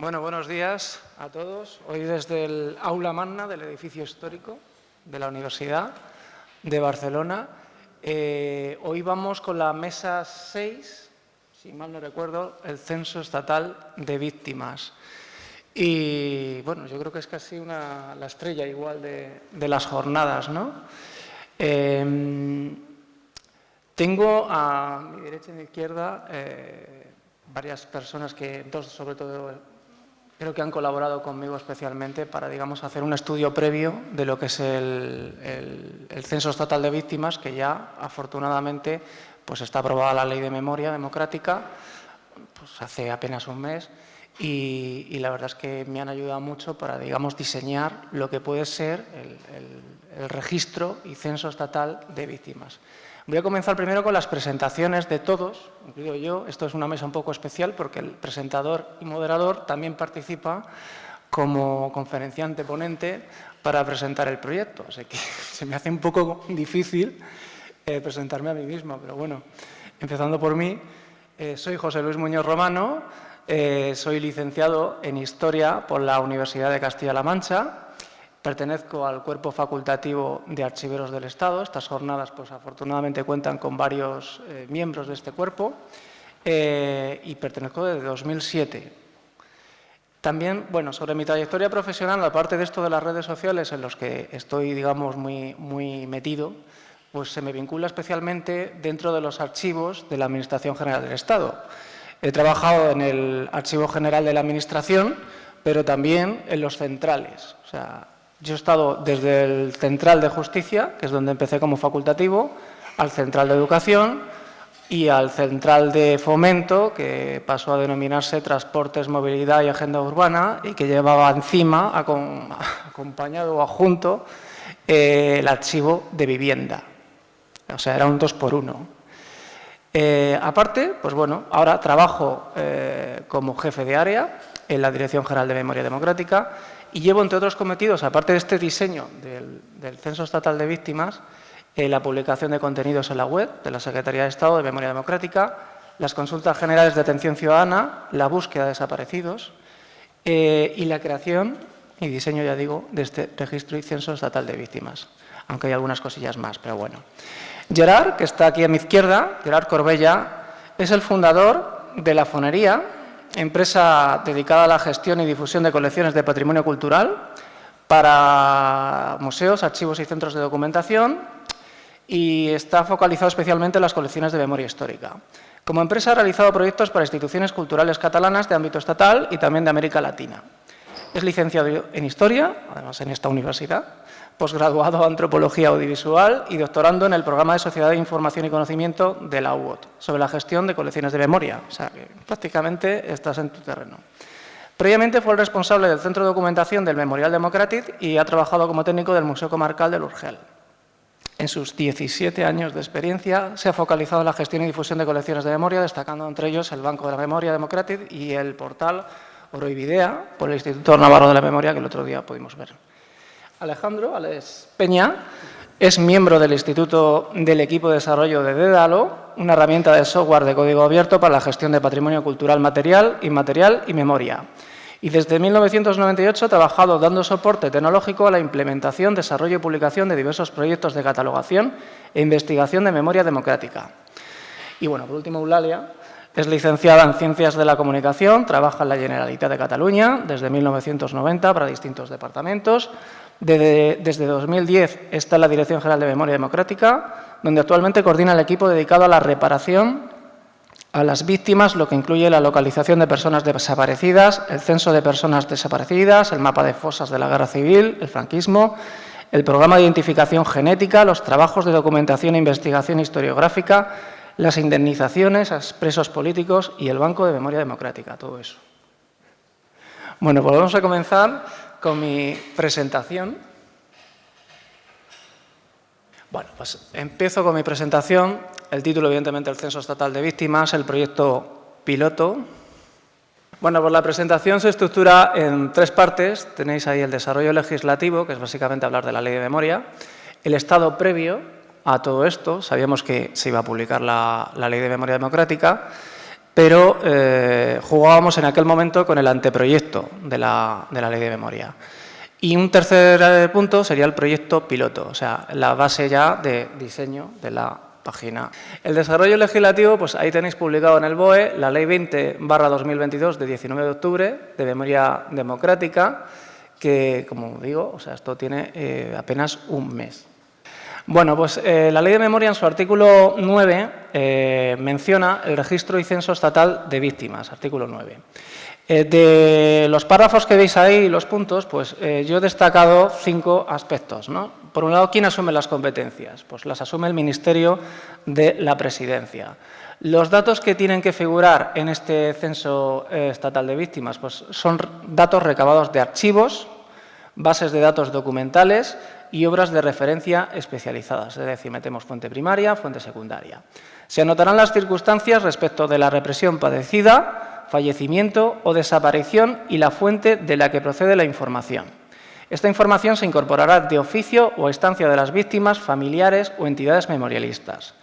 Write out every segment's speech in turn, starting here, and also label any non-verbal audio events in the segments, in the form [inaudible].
Bueno, buenos días a todos. Hoy desde el aula magna del edificio histórico de la Universidad de Barcelona. Eh, hoy vamos con la mesa 6, si mal no recuerdo, el censo estatal de víctimas. Y bueno, yo creo que es casi una, la estrella igual de, las jornadas, ¿no? Em, tengo a mi derecha y mi izquierda eh, varias personas que, dos sobre todo, creo que han colaborado conmigo especialmente para, digamos, hacer un estudio previo de lo que es el, censo estatal de víctimas, que ya, afortunadamente, pues está aprobada la Ley de Memoria Democrática, pues hace apenas un mes, y, la verdad es que me han ayudado mucho para, digamos, diseñar lo que puede ser el registro y censo estatal de víctimas. Voy a comenzar primero con las presentaciones de todos, incluido yo. Esto es una mesa un poco especial porque el presentador y moderador también participa como conferenciante ponente para presentar el proyecto. Así que [laughs] se me hace un poco difícil eh, presentarme a mí mismo, pero bueno, empezando por mí, eh, soy José Luis Muñoz Romano, eh, soy licenciado en Historia por la Universidad de Castilla-La Mancha Pertenezco al cuerpo facultativo de archiveros del Estado. Estas jornadas, pues afortunadamente, cuentan con varios eh, miembros de este cuerpo eh, y pertenezco desde 2007. También, bueno, sobre mi trayectoria profesional, aparte de esto de las redes sociales en los que estoy, digamos, muy, muy metido, pues se me vincula especialmente dentro de los archivos de la Administración General del Estado. He trabajado en el Archivo General de la Administración, pero también en los centrales. O sea, yo he estado desde el Central de Justicia, que es donde empecé como facultativo, al Central de Educación y al Central de Fomento, que pasó a denominarse Transportes, Movilidad y Agenda Urbana y que llevaba encima, acompañado o adjunto, eh, el archivo de vivienda. O sea, era un dos por uno. Eh, aparte, pues bueno, ahora trabajo eh, como jefe de área en la Dirección General de Memoria Democrática y llevo, entre otros cometidos, aparte de este diseño del, Censo Estatal de Víctimas, eh, la publicación de contenidos en la web de la Secretaría de Estado de Memoria Democrática, las consultas generales de atención ciudadana, la búsqueda de desaparecidos eh, y la creación y diseño, ya digo, de este registro y censo estatal de víctimas, aunque hay algunas cosillas más, pero bueno. Gerard, que está aquí a mi izquierda, Gerard Corbella, es el fundador de la Fonería, empresa dedicada a la gestión y difusión de colecciones de patrimonio cultural para museos, archivos y centros de documentación y está focalizado especialmente en las colecciones de memoria histórica. Como empresa ha realizado proyectos para instituciones culturales catalanas de ámbito estatal y también de América Latina. Es licenciado en Historia, además en esta universidad, posgraduado en Antropología Audiovisual y doctorando en el programa de Sociedad de Información y Conocimiento de la UOT, sobre la gestión de colecciones de memoria. O sea, que prácticamente estás en tu terreno. Previamente fue el responsable del Centro de Documentación del Memorial Democratic y ha trabajado como técnico del Museo Comarcal del Urgel. En sus 17 años de experiencia se ha focalizado en la gestión y difusión de colecciones de memoria, destacando entre ellos el Banco de la Memoria Democratic y el portal Oroividea por el Instituto Navarro de la Memoria, que el otro día pudimos ver. Alejandro Alex Peña es miembro del Instituto del Equipo de Desarrollo de Dédalo, una herramienta de software de código abierto para la gestión de patrimonio cultural material, inmaterial y memoria. Y desde 1998 ha trabajado dando soporte tecnológico a la implementación, desarrollo y publicación de diversos proyectos de catalogación e investigación de memoria democrática. Y bueno, por último, Eulalia es licenciada en Ciencias de la Comunicación, trabaja en la Generalitat de Cataluña desde 1990 para distintos departamentos, desde, 2010 está la Dirección General de Memoria Democrática, donde actualmente coordina el equipo dedicado a la reparación a las víctimas, lo que incluye la localización de personas desaparecidas, el censo de personas desaparecidas, el mapa de fosas de la guerra civil, el franquismo, el programa de identificación genética, los trabajos de documentación e investigación historiográfica, las indemnizaciones a presos políticos y el Banco de Memoria Democrática, todo eso. Bueno, pues vamos a comenzar con mi presentación. Bueno, pues empiezo con mi presentación. El título, evidentemente, el Censo Estatal de Víctimas, el proyecto piloto. Bueno, pues la presentación se estructura en tres partes. Tenéis ahí el desarrollo legislativo, que es básicamente hablar de la ley de memoria, el estado previo a todo esto, sabíamos que se iba a publicar la, la ley de memoria democrática, pero eh, jugábamos en aquel momento con el anteproyecto de la, ley de memoria. Y un tercer eh, punto sería el proyecto piloto, o sea, la base ya de diseño de la página. El desarrollo legislativo, pues ahí tenéis publicado en el BOE la Ley 20 2022 de 19 de octubre de memoria democrática, que, como digo, o sea, esto tiene eh, apenas un mes. Bueno, pues eh, la Ley de Memoria en su artículo 9 eh, menciona el registro y censo estatal de víctimas, artículo 9. de los párrafos que veis ahí, los puntos, pues yo he destacado cinco aspectos. ¿no? Por un lado, ¿quién asume las competencias? Pues las asume el Ministerio de la Presidencia. Los datos que tienen que figurar en este censo eh, estatal de víctimas pues son datos recabados de archivos, bases de datos documentales y obras de referencia especializadas, es decir, metemos fuente primaria, fuente secundaria. Se anotarán las circunstancias respecto de la represión padecida, fallecimiento o desaparición y la fuente de la que procede la información. Esta información se incorporará de oficio o estancia de las víctimas, familiares o entidades memorialistas.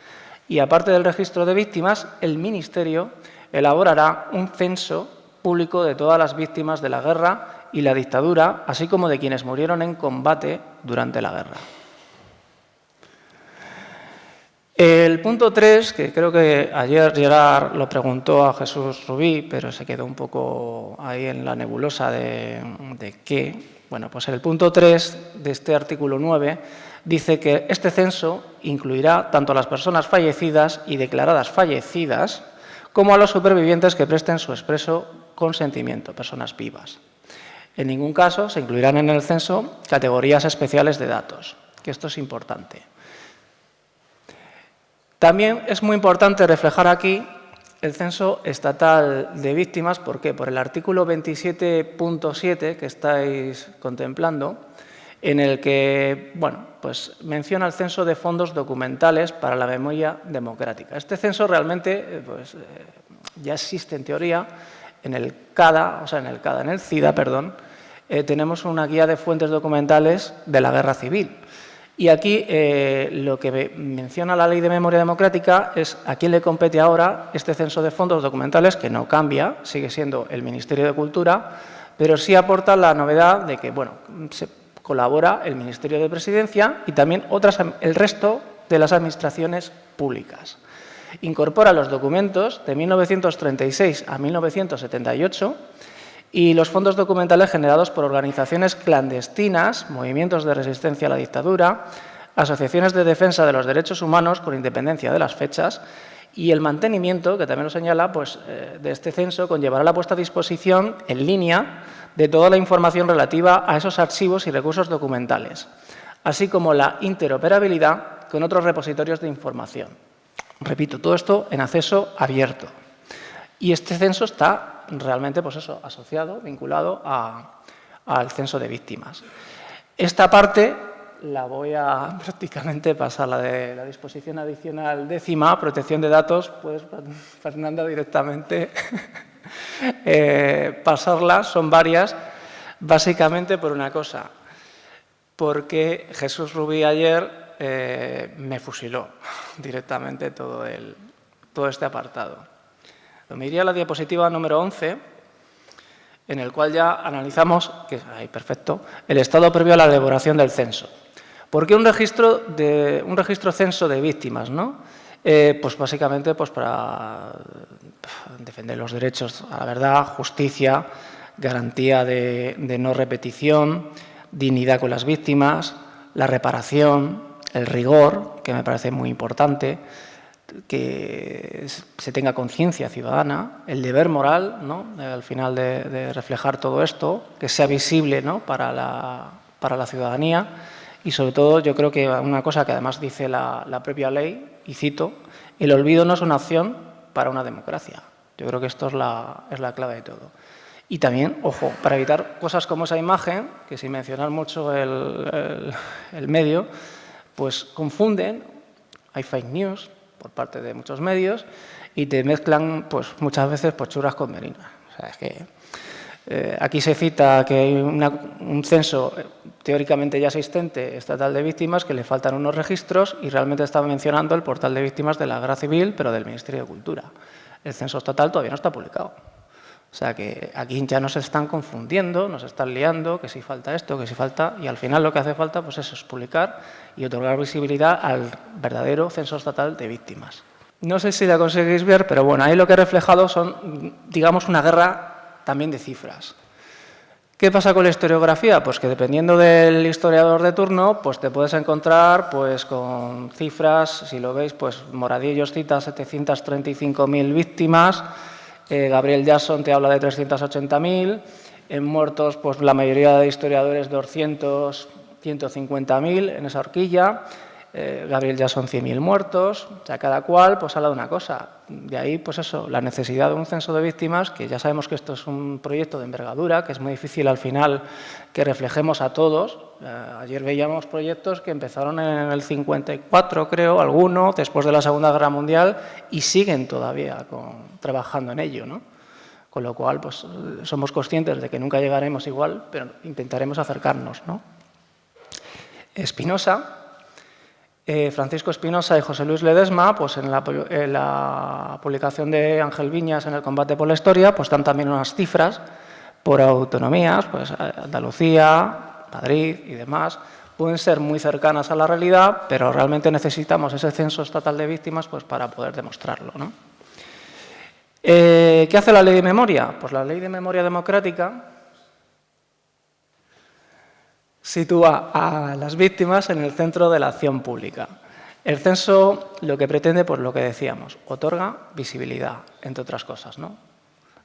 Y aparte del registro de víctimas, el Ministerio elaborará un censo público de todas las víctimas de la guerra y la dictadura, así como de quienes murieron en combate durante la guerra. El punto 3, que creo que ayer Gerard lo preguntó a Jesús Rubí, pero se quedó un poco ahí en la nebulosa de, qué. Bueno, pues el punto 3 de este artículo 9 dice que este censo incluirá tanto a las personas fallecidas y declaradas fallecidas como a los supervivientes que presten su expreso consentimiento, personas vivas. En ningún caso se incluirán en el censo categorías especiales de datos, que esto es importante. También es muy importante reflejar aquí el censo estatal de víctimas, ¿por qué? Por el artículo 27.7 que estáis contemplando, en el que bueno, pues menciona el censo de fondos documentales para la memoria democrática. Este censo realmente eh, pues, eh, ya existe en teoría en el CADA, o sea, en el CADA, en el CIDA, perdón, eh, tenemos una guía de fuentes documentales de la guerra civil. Y aquí lo que menciona la Ley de Memoria Democrática es a quién le compete ahora este censo de fondos documentales, que no cambia, sigue siendo el Ministerio de Cultura, pero sí aporta la novedad de que, bueno, se colabora el Ministerio de Presidencia y también otras, el resto de las administraciones públicas. Incorpora los documentos de 1936 a 1978 y los fondos documentales generados por organizaciones clandestinas, movimientos de resistencia a la dictadura, asociaciones de defensa de los derechos humanos con independencia de las fechas y el mantenimiento, que también lo señala, pues, eh, de este censo conllevará la puesta a disposición en línea de toda la información relativa a esos archivos y recursos documentales, así como la interoperabilidad con otros repositorios de información. Repito, todo esto en acceso abierto. Y este censo está realmente pues eso, asociado, vinculado al censo de víctimas. Esta parte la voy a [laughs] prácticamente pasar, la de la disposición adicional décima, protección de datos, pues [laughs] Fernanda directamente [laughs] eh, pasarlas, son varias, básicamente por una cosa, porque Jesús Rubí ayer eh, me fusiló directamente todo, el, todo este apartado. Me iría a la diapositiva número 11, en el cual ya analizamos, que ahí perfecto, el estado previo a la elaboración del censo. ¿Por qué un registro, de, un registro censo de víctimas? ¿no? Eh, pues básicamente pues para defender los derechos a la verdad, justicia, garantía de, no repetición, dignidad con las víctimas, la reparación, el rigor, que me parece muy importante, que se tenga conciencia ciudadana, el deber moral, ¿no? al final de, reflejar todo esto, que sea visible ¿no? para, la, para la ciudadanía y sobre todo yo creo que una cosa que además dice la, la propia ley, y cito, el olvido no es una opción para una democracia. Yo creo que esto es la, es la clave de todo. Y también, ojo, para evitar cosas como esa imagen, que sin mencionar mucho el, el, medio, pues confunden, hay fake news por parte de muchos medios y te mezclan pues, muchas veces pochuras con merinas. O sea, es que eh, aquí se cita que hay un censo eh, teóricamente ya existente estatal de víctimas, que le faltan unos registros y realmente estaba mencionando el portal de víctimas de la guerra civil, pero del Ministerio de Cultura. el censo estatal todavía no está publicado. O sea que aquí ya nos están confundiendo, nos están liando, que si falta esto, que si falta... Y al final lo que hace falta pues es publicar y otorgar visibilidad al verdadero censo estatal de víctimas. No sé si la conseguís ver, pero bueno, ahí lo que he reflejado son, digamos, una guerra también de cifras. ¿Qué pasa con la historiografía? Pues que dependiendo del historiador de turno, pues te puedes encontrar pues, con cifras, si lo veis, pues Moradillos cita 735.000 víctimas, eh, Gabriel Jackson te habla de 380.000, en muertos pues la mayoría de historiadores 200, 150.000 en esa horquilla, eh, Gabriel ya son 100.000 muertos, o sea, cada cual pues habla de una cosa. De ahí, pues eso, la necesidad de un censo de víctimas, que ya sabemos que esto es un proyecto de envergadura, que es muy difícil al final que reflejemos a todos. Eh, ayer veíamos proyectos que empezaron en el 54, creo, alguno, después de la Segunda Guerra Mundial, y siguen todavía trabajando en ello, ¿no? Con lo cual, pues somos conscientes de que nunca llegaremos igual, pero intentaremos acercarnos, ¿no? Espinosa, eh, Francisco Espinosa y José Luis Ledesma, pues en la, publicación de Ángel Viñas en el combate por la historia, pues dan también unas cifras por autonomías, pues Andalucía, Madrid y demás, pueden ser muy cercanas a la realidad, pero realmente necesitamos ese censo estatal de víctimas pues, para poder demostrarlo. Eh, ¿Qué hace la ley de memoria? Pues la ley de memoria democrática sitúa a las víctimas en el centro de la acción pública. El censo lo que pretende, pues lo que decíamos, otorga visibilidad, entre otras cosas, ¿no?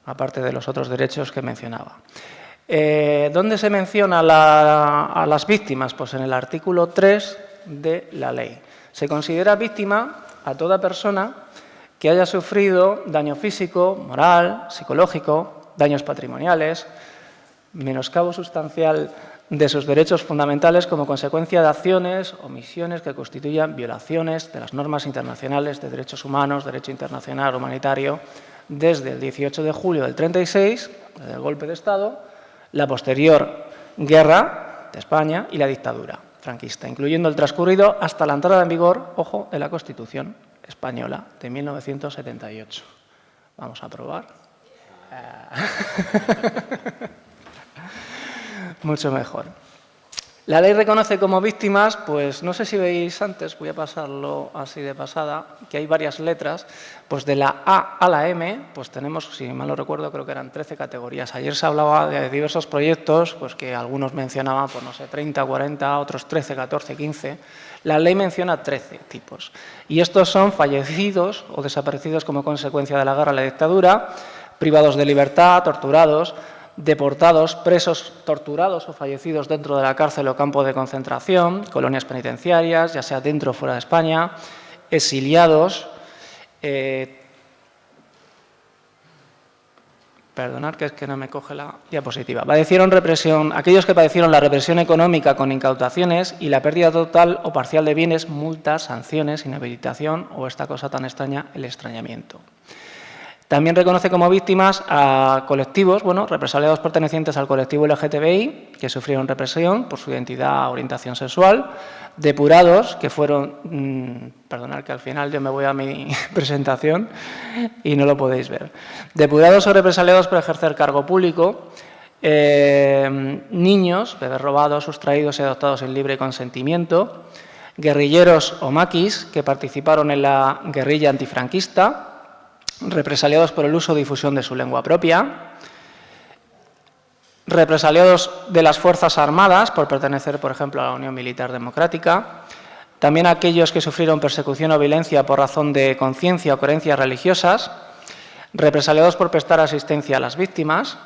aparte de los otros derechos que mencionaba. Eh, ¿Dónde se menciona a las víctimas? Pues en el artículo 3 de la ley. Se considera víctima a toda persona que haya sufrido daño físico, moral, psicológico, daños patrimoniales, menoscabo sustancial de sus derechos fundamentales como consecuencia de acciones o misiones que constituyan violaciones de las normas internacionales de derechos humanos, derecho internacional humanitario, desde el 18 de julio del 36, desde el golpe de Estado, la posterior guerra de España y la dictadura franquista, incluyendo el transcurrido hasta la entrada en vigor, ojo, de la Constitución española de 1978. Vamos a probar. [laughs] mucho mejor. La ley reconoce como víctimas, pues no sé si veis antes, voy a pasarlo así de pasada, que hay varias letras, pues de la A a la M, pues tenemos, si mal no recuerdo, creo que eran 13 categorías. Ayer se hablaba de diversos proyectos, pues que algunos mencionaban, pues no sé, 30, 40, otros 13, 14, 15. La ley menciona 13 tipos. Y estos son fallecidos o desaparecidos como consecuencia de la guerra la dictadura, privados de libertad, torturados, deportados, presos torturados o fallecidos dentro de la cárcel o campo de concentración, colonias penitenciarias, ya sea dentro o fuera de España, exiliados, eh, Perdonad que es que no me coge la diapositiva. Padecieron represión, aquellos que padecieron la represión económica con incautaciones y la pérdida total o parcial de bienes, multas, sanciones, inhabilitación o esta cosa tan extraña, el extrañamiento. También reconoce como víctimas a colectivos, bueno, represaliados pertenecientes al colectivo LGTBI, que sufrieron represión por su identidad, orientación sexual, depurados, que fueron, mmm, perdonad que al final yo me voy a mi [laughs] presentación y no lo podéis ver, depurados o represaliados por ejercer cargo público, eh, niños, bebés robados, sustraídos y adoptados sin libre consentimiento, guerrilleros o maquis que participaron en la guerrilla antifranquista, represaliados por el uso o difusión de su lengua propia, represaliados de las Fuerzas Armadas por pertenecer, por ejemplo, a la Unión Militar Democrática, también aquellos que sufrieron persecución o violencia por razón de conciencia o creencias religiosas, represaliados por prestar asistencia a las víctimas.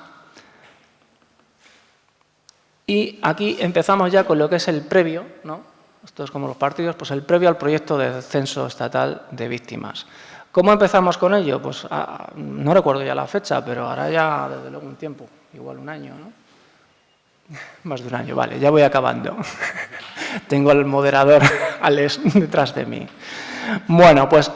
Y aquí empezamos ya con lo que es el previo, ¿no? esto es como los partidos, pues el previo al proyecto de censo estatal de víctimas. ¿Cómo empezamos con ello? Pues ah, no recuerdo ya la fecha, pero ahora ya desde luego un tiempo, igual un año, ¿no? [laughs] Más de un año, vale, ya voy acabando. [laughs] Tengo al moderador [laughs] Alex detrás de mí. Bueno, pues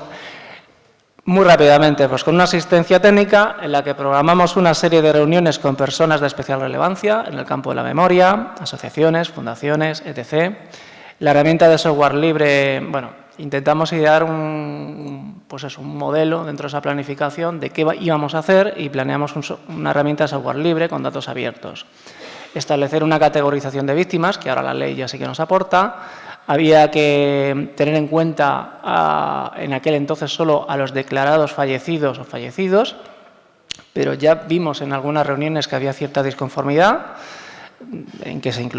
muy rápidamente, pues con una asistencia técnica en la que programamos una serie de reuniones con personas de especial relevancia en el campo de la memoria, asociaciones, fundaciones, etc. La herramienta de software libre, bueno, intentamos idear un pues es un modelo dentro de esa planificación de qué íbamos a hacer y planeamos una herramienta de software libre con datos abiertos. Establecer una categorización de víctimas, que ahora la ley ya sí que nos aporta. Había que tener en cuenta en aquel entonces solo a los declarados fallecidos o fallecidos, pero ya vimos en algunas reuniones que había cierta disconformidad en que se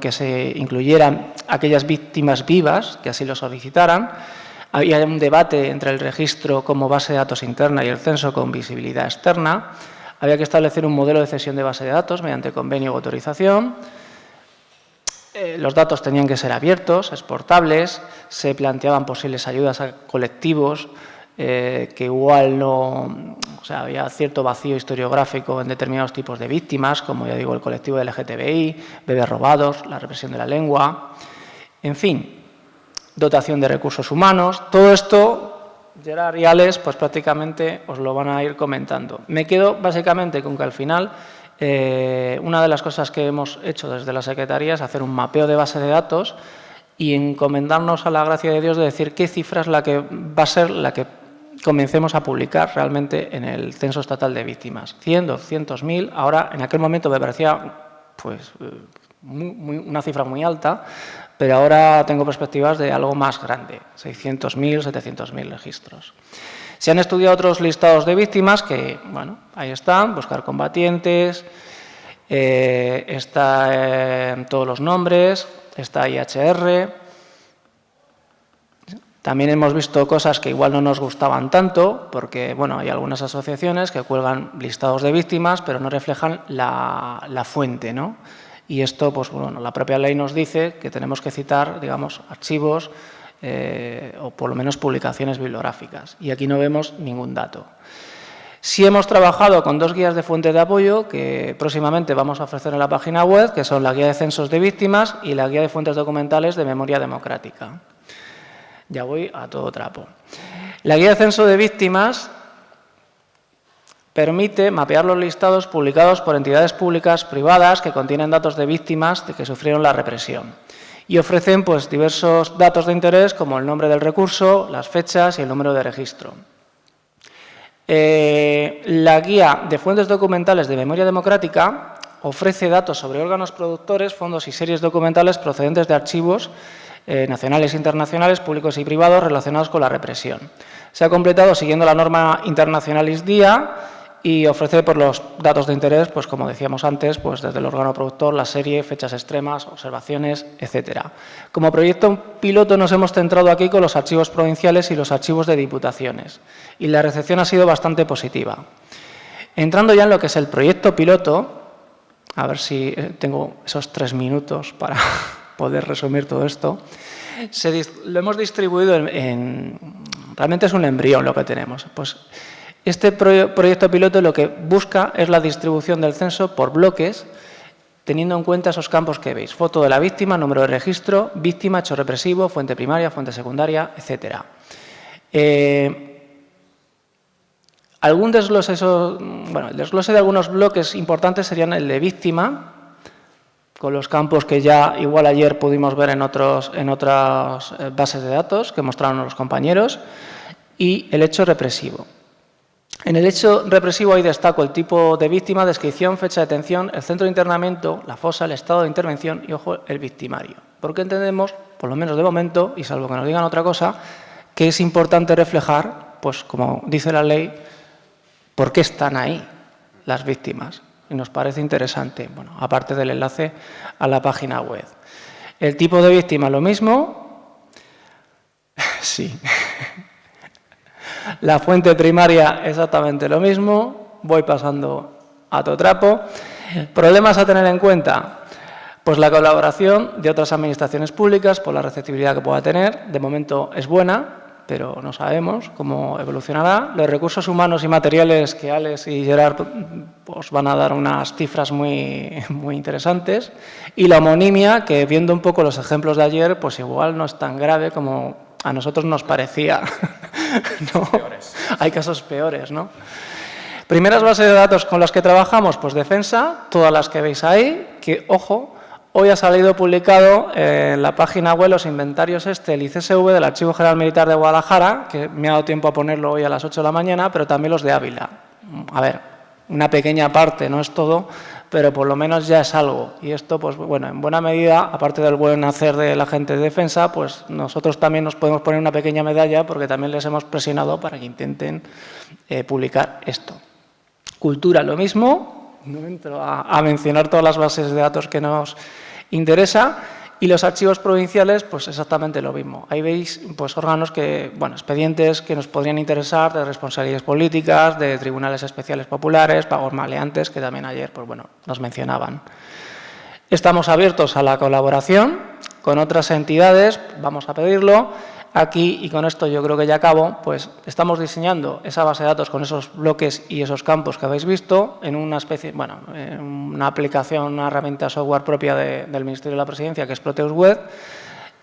que se incluyeran aquellas víctimas vivas que así lo solicitaran. Había un debate entre el registro como base de datos interna y el censo con visibilidad externa. Había que establecer un modelo de cesión de base de datos mediante convenio o autorización. Eh, los datos tenían que ser abiertos, exportables, se planteaban posibles ayudas a colectivos eh, que igual no, o sea, había cierto vacío historiográfico en determinados tipos de víctimas, como ya digo, el colectivo del LGTBI, bebés robados, la represión de la lengua, en fin, dotación de recursos humanos, todo esto Gerard y Alex, pues prácticamente os lo van a ir comentando. Me quedo básicamente con que al final eh, una de las cosas que hemos hecho desde la Secretaría es hacer un mapeo de base de datos y encomendarnos a la gracia de Dios de decir qué cifra es la que va a ser la que comencemos a publicar realmente en el censo estatal de víctimas. 100, 200, 1000, ahora en aquel momento me parecía pues, eh, una cifra muy alta, pero ahora tengo perspectivas de algo más grande, 600.000, 700.000 registros. Se han estudiado otros listados de víctimas que, bueno, ahí están, buscar combatientes, eh, está eh, todos los nombres, está IHR, también hemos visto cosas que igual no nos gustaban tanto, porque bueno, hay algunas asociaciones que cuelgan listados de víctimas, pero no reflejan la, fuente. ¿no? Y esto, pues bueno, la propia ley nos dice que tenemos que citar, digamos, archivos eh, o por lo menos publicaciones bibliográficas. Y aquí no vemos ningún dato. Sí hemos trabajado con dos guías de fuente de apoyo que próximamente vamos a ofrecer en la página web, que son la guía de censos de víctimas y la guía de fuentes documentales de memoria democrática. Ya voy a todo trapo. La guía de censo de víctimas permite mapear los listados publicados por entidades públicas privadas que contienen datos de víctimas de que sufrieron la represión y ofrecen pues, diversos datos de interés como el nombre del recurso, las fechas y el número de registro. Eh, la guía de fuentes documentales de memoria democrática ofrece datos sobre órganos productores, fondos y series documentales procedentes de archivos eh, nacionales e internacionales, públicos y privados, relacionados con la represión. Se ha completado siguiendo la norma Internacionalis DIA y ofrece por los datos de interés, pues como decíamos antes, pues desde el órgano productor, la serie, fechas extremas, observaciones, etcétera. Como proyecto piloto nos hemos centrado aquí con los archivos provinciales y los archivos de diputaciones y la recepción ha sido bastante positiva. Entrando ya en lo que es el proyecto piloto, a ver si eh, tengo esos tres minutos para [laughs] poder resumir todo esto, lo hemos distribuido en, Realmente es un embrión lo que tenemos. Pues este proyecto piloto lo que busca es la distribución del censo por bloques, teniendo en cuenta esos campos que veis. Foto de la víctima, número de registro, víctima, hecho represivo, fuente primaria, fuente secundaria, etc. Eh, algún desglose, bueno, el desglose de algunos bloques importantes serían el de víctima, con los campos que ya igual ayer pudimos ver en, otros, en otras eh, bases de datos que mostraron los compañeros, y el hecho represivo. En el hecho represivo ahí destaco el tipo de víctima, descripción, fecha de detención, el centro de internamiento, la fosa, el estado de intervención y, ojo, el victimario. Porque entendemos, por lo menos de momento, y salvo que nos digan otra cosa, que es importante reflejar, pues como dice la ley, por qué están ahí las víctimas y nos parece interesante, bueno, aparte del enlace a la página web. El tipo de víctima lo mismo, [laughs] sí. [laughs] La fuente primaria exactamente lo mismo, voy pasando a todo trapo. Problemas a tener en cuenta, pues la colaboración de otras administraciones públicas por la receptividad que pueda tener, de momento es buena, pero no sabemos cómo evolucionará. Los recursos humanos y materiales que Alex y Gerard pues, van a dar unas cifras muy, muy interesantes. Y la homonimia, que viendo un poco los ejemplos de ayer, pues igual no es tan grave como a nosotros nos parecía. [laughs] Hay casos peores, ¿no? Primeras bases de datos con las que trabajamos, pues defensa, todas las que veis ahí, que, ojo, Hoy ha salido publicado en la página web los inventarios este, el ICSV del Archivo General Militar de Guadalajara, que me ha dado tiempo a ponerlo hoy a las 8 de la mañana, pero también los de Ávila. A ver, una pequeña parte, no es todo, pero por lo menos ya es algo. Y esto, pues bueno, en buena medida, aparte del buen hacer de la gente de defensa, pues nosotros también nos podemos poner una pequeña medalla porque también les hemos presionado para que intenten eh, publicar esto. Cultura, lo mismo, no entro a mencionar todas las bases de datos que nos interesa y los archivos provinciales, pues exactamente lo mismo. Ahí veis pues, órganos que, bueno, expedientes que nos podrían interesar de responsabilidades políticas, de tribunales especiales populares, pagos maleantes, que también ayer pues, bueno, nos mencionaban. Estamos abiertos a la colaboración con otras entidades, vamos a pedirlo, Aquí, y con esto yo creo que ya acabo, pues estamos diseñando esa base de datos con esos bloques y esos campos que habéis visto en una especie, bueno, una aplicación, una herramienta software propia del Ministerio de la Presidencia que es Proteus Web,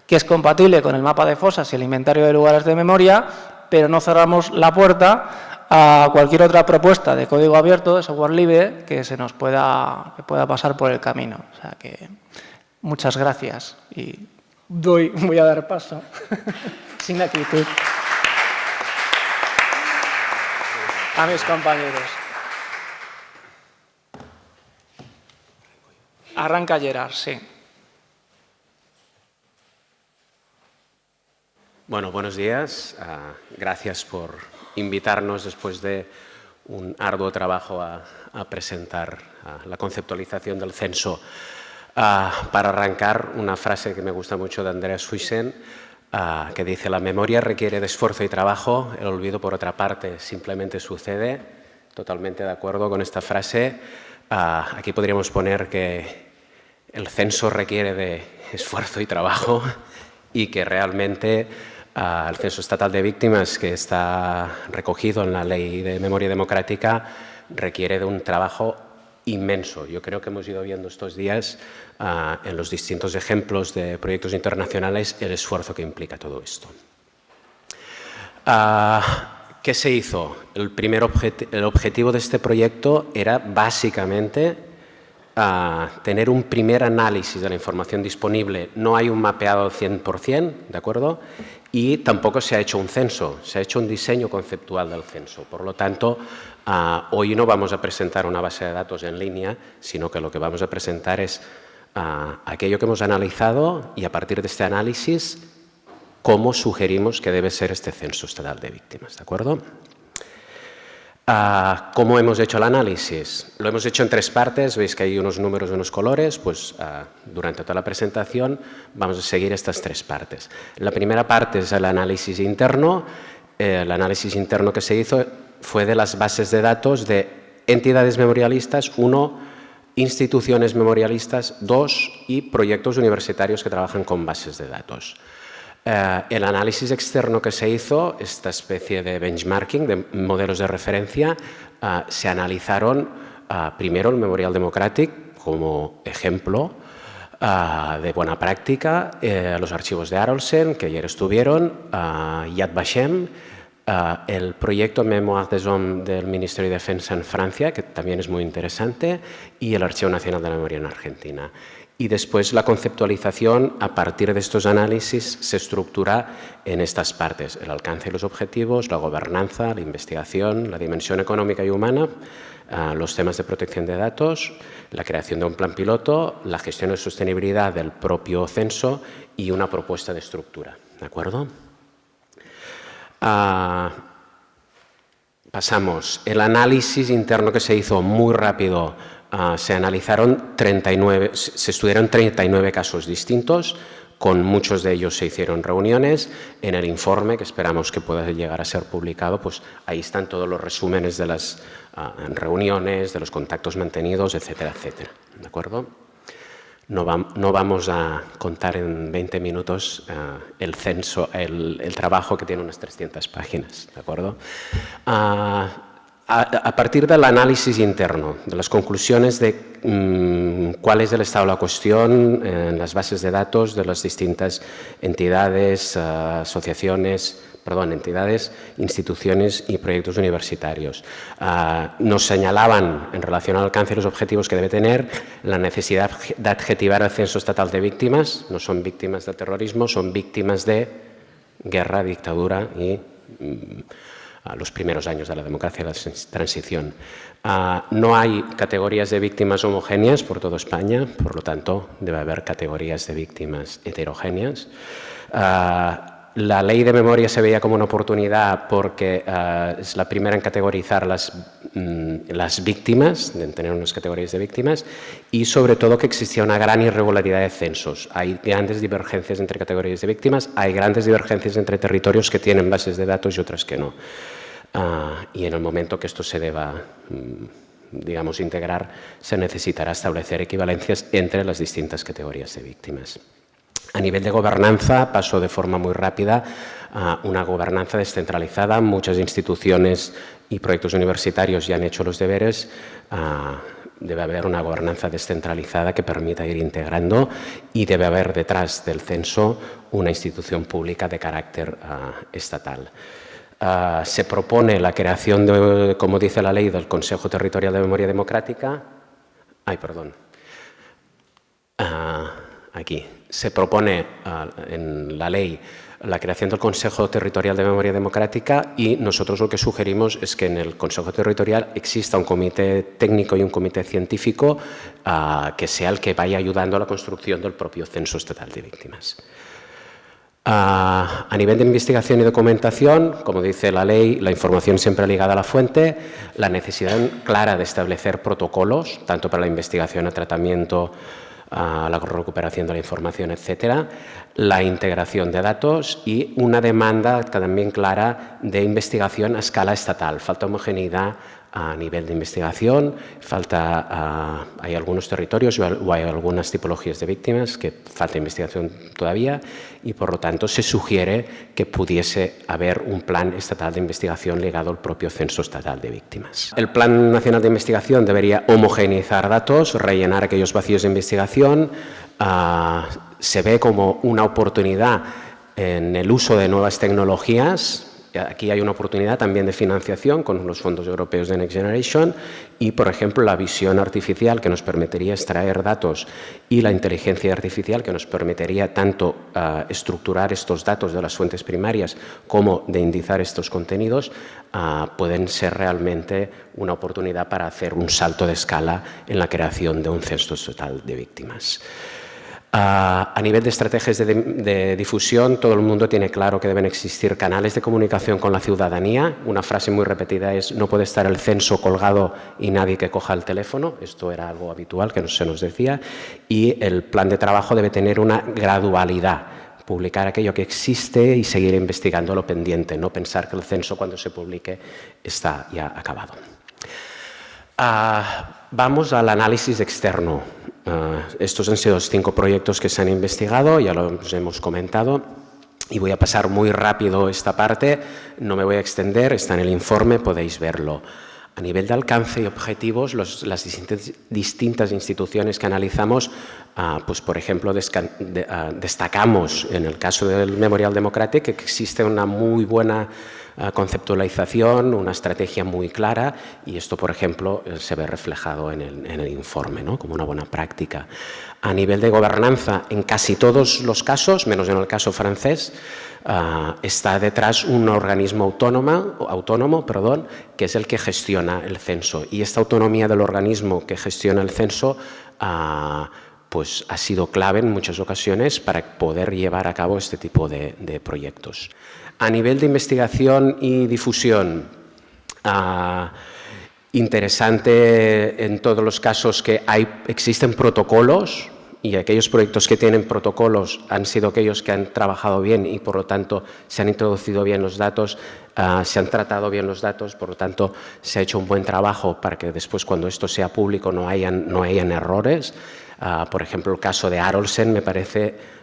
que es compatible con el mapa de fosas y el inventario de lugares de memoria, pero no cerramos la puerta a cualquier otra propuesta de código abierto, de software libre, que se nos pueda, que pueda pasar por el camino. O sea que muchas gracias y doy, voy a dar paso, [laughs] sin actitud, a mis compañeros. Arranca Gerard, sí. Bueno, buenos días. Ah, gracias por invitarnos después de un arduo trabajo a, presentar ah, la conceptualización del censo Ah, para arrancar, una frase que me gusta mucho de Andreas Suisen, ah, que dice, la memoria requiere de esfuerzo y trabajo, el olvido, por otra parte, simplemente sucede. Totalmente de acuerdo con esta frase. Ah, aquí podríamos poner que el censo requiere de esfuerzo y trabajo y que realmente el censo estatal de víctimas que está recogido en la Ley de Memoria Democrática requiere de un trabajo inmenso. Yo creo que hemos ido viendo estos días ah, en los distintos ejemplos de proyectos internacionales el esfuerzo que implica todo esto. Ah, ¿Qué se hizo? El primer el objetivo de este proyecto era básicamente ah, tener un primer análisis de la información disponible. No hay un mapeado al 100%, ¿de acuerdo? Y tampoco se ha hecho un censo, se ha hecho un diseño conceptual del censo. Por lo tanto, Ah, hoy no vamos a presentar una base de datos en línea, sino que lo que vamos a presentar es ah, aquello que hemos analizado y a partir de este análisis, cómo sugerimos que debe ser este censo estatal de víctimas. ¿De acuerdo? Ah, ¿Cómo hemos hecho el análisis? Lo hemos hecho en tres partes, veis que hay unos números y unos colores, pues durante toda la presentación vamos a seguir estas tres partes. La primera parte es el análisis interno, el análisis interno que se hizo fue de las bases de datos de entidades memorialistas, uno, instituciones memorialistas, dos, y proyectos universitarios que trabajan con bases de datos. Eh, el análisis externo que se hizo, esta especie de benchmarking, de modelos de referencia, eh, se analizaron eh, primero el Memorial Democratic como ejemplo de buena práctica, los archivos de Arolsen, que ayer estuvieron, Yad Vashem, Ah, el proyecto Memoires des Hommes del Ministerio de Defensa en Francia, que también es muy interesante, y el Archivo Nacional de la Memoria en Argentina. Y después la conceptualización, a partir de estos análisis, se estructura en estas partes, el alcance y los objetivos, la gobernanza, la investigación, la dimensión económica y humana, ah, los temas de protección de datos, la creación de un plan piloto, la gestión de sostenibilidad del propio censo y una propuesta de estructura. ¿De acuerdo? Ah, pasamos. El análisis interno que se hizo muy rápido, ah, se analizaron 39, se estudiaron 39 casos distintos, con muchos de ellos se hicieron reuniones. En el informe, que esperamos que pueda llegar a ser publicado, pues ahí están todos los resúmenes de las ah, reuniones, de los contactos mantenidos, etcétera, etcétera. ¿De acuerdo? No, vamos a contar en 20 minutos eh, el censo, el, trabajo que tiene unas 300 páginas, ¿de acuerdo? Ah, a, partir del análisis interno, de las conclusiones de mm, cuál es el estado de la cuestión en las bases de datos de las distintas entidades, eh, asociaciones, perdón, entidades, instituciones y proyectos universitarios. Ah, nos señalaban, en relación al alcance los objetivos que debe tener, la necesidad de adjetivar el censo estatal de víctimas. No son víctimas de terrorismo, son víctimas de guerra, dictadura y mm, a los primeros años de la democracia y la transición. Ah, no hay categorías de víctimas homogéneas por toda España, por lo tanto, debe haber categorías de víctimas heterogéneas. Ah, la ley de memoria se veía como una oportunidad porque ah, es la primera en categorizar las, mm, las víctimas, en tener unas categorías de víctimas, y sobre todo que existía una gran irregularidad de censos. Hay grandes divergencias entre categorías de víctimas, hay grandes divergencias entre territorios que tienen bases de datos y otras que no. Ah, y en el momento que esto se deba mm, digamos, integrar, se necesitará establecer equivalencias entre las distintas categorías de víctimas. A nivel de gobernanza pasó de forma muy rápida a una gobernanza descentralizada. Muchas instituciones y proyectos universitarios ya han hecho los deberes. Ah, debe haber una gobernanza descentralizada que permita ir integrando y debe haber detrás del censo una institución pública de carácter ah, estatal. Ah, se propone la creación, de, como dice la ley, del Consejo Territorial de Memoria Democrática. Ay, perdón. aquí se propone ah, en la ley la creación del Consejo Territorial de Memoria Democrática y nosotros lo que sugerimos es que en el Consejo Territorial exista un comité técnico y un comité científico ah, que sea el que vaya ayudando a la construcción del propio Censo Estatal de Víctimas. Ah, a nivel de investigación y documentación, como dice la ley, la información siempre ligada a la fuente, la necesidad clara de establecer protocolos, tanto para la investigación, el tratamiento, a la recuperación de la información, etcétera, la integración de datos y una demanda también clara de investigación a escala estatal. Falta homogeneidad a nivel de investigación, falta, hay algunos territorios o hay algunas tipologías de víctimas que falta investigación todavía y por lo tanto se sugiere que pudiese haber un plan estatal de investigación ligado al propio censo estatal de víctimas. El plan nacional de investigación debería homogeneizar datos, rellenar aquellos vacíos de investigación, ah, se ve como una oportunidad en el uso de nuevas tecnologías Aquí hay una oportunidad también de financiación con los fondos europeos de Next Generation y, por ejemplo, la visión artificial que nos permitiría extraer datos y la inteligencia artificial que nos permitiría tanto ah, estructurar estos datos de las fuentes primarias como de indizar estos contenidos, ah, pueden ser realmente una oportunidad para hacer un salto de escala en la creación de un censo total de víctimas. A, nivel de estrategias de, difusión, todo el mundo tiene claro que deben existir canales de comunicación con la ciudadanía. Una frase muy repetida es no puede estar el censo colgado y nadie que coja el teléfono. Esto era algo habitual que se nos decía. Y el plan de trabajo debe tener una gradualidad publicar aquello que existe y seguir investigando lo pendiente, no pensar que el censo cuando se publique está ya acabado. Ah, vamos al análisis externo. Ah, estos han sido los cinco proyectos que se han investigado, ya los hemos comentado. Y voy a pasar muy rápido esta parte, no me voy a extender, está en el informe, podéis verlo. A nivel de alcance y objetivos, las distintas, instituciones que analizamos, ah, pues por ejemplo, ah, destacamos en el caso del Memorial Democratic que existe una muy buena conceptualización, una estrategia muy clara y esto, por ejemplo, eh, se ve reflejado en el, informe ¿no? como una buena práctica. A nivel de gobernanza, en casi todos los casos, menos en el caso francés, ah, está detrás un organismo autónomo, autónomo perdón, que es el que gestiona el censo. Y esta autonomía del organismo que gestiona el censo ah, pues ha sido clave en muchas ocasiones para poder llevar a cabo este tipo de proyectos. A nivel de investigación y difusión, ah, interesante en todos los casos que hay, existen protocolos y aquellos proyectos que tienen protocolos han sido aquellos que han trabajado bien y por lo tanto se han introducido bien los datos, ah, se han tratado bien los datos, por lo tanto se ha hecho un buen trabajo para que después cuando esto sea público no hayan, no hayan errores. Ah, por ejemplo, el caso de Arolsen me parece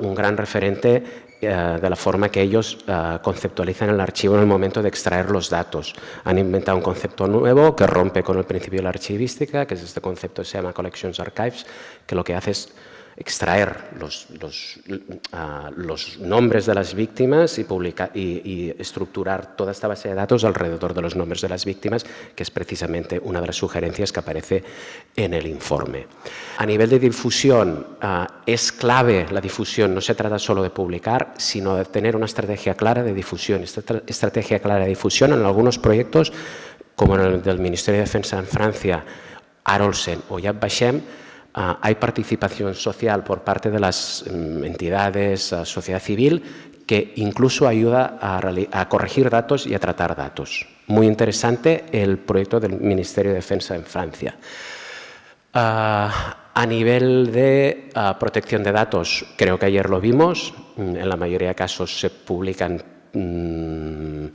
un gran referente de la forma que ellos eh, conceptualizan el archivo en el momento de extraer los datos. Han inventado un concepto nuevo que rompe con el principio de la archivística, que es este concepto que se llama Collections Archives, que lo que hace es extraer los, ah, los, nombres de las víctimas y, estructurar toda esta base de datos alrededor de los nombres de las víctimas, que es precisamente una de las sugerencias que aparece en el informe. A nivel de difusión, ah, es clave la difusión, no se trata solo de publicar, sino de tener una estrategia clara de difusión. Esta estrategia clara de difusión en algunos proyectos, como en el del Ministerio de Defensa en Francia, Arolsen o Yad Vashem, ah, hay participación social por parte de las mm, entidades, sociedad civil, que incluso ayuda a, corregir datos y a tratar datos. Muy interesante el proyecto del Ministerio de Defensa en Francia. Ah, a nivel de ah, protección de datos, creo que ayer lo vimos, mm, en la mayoría de casos se publican mm,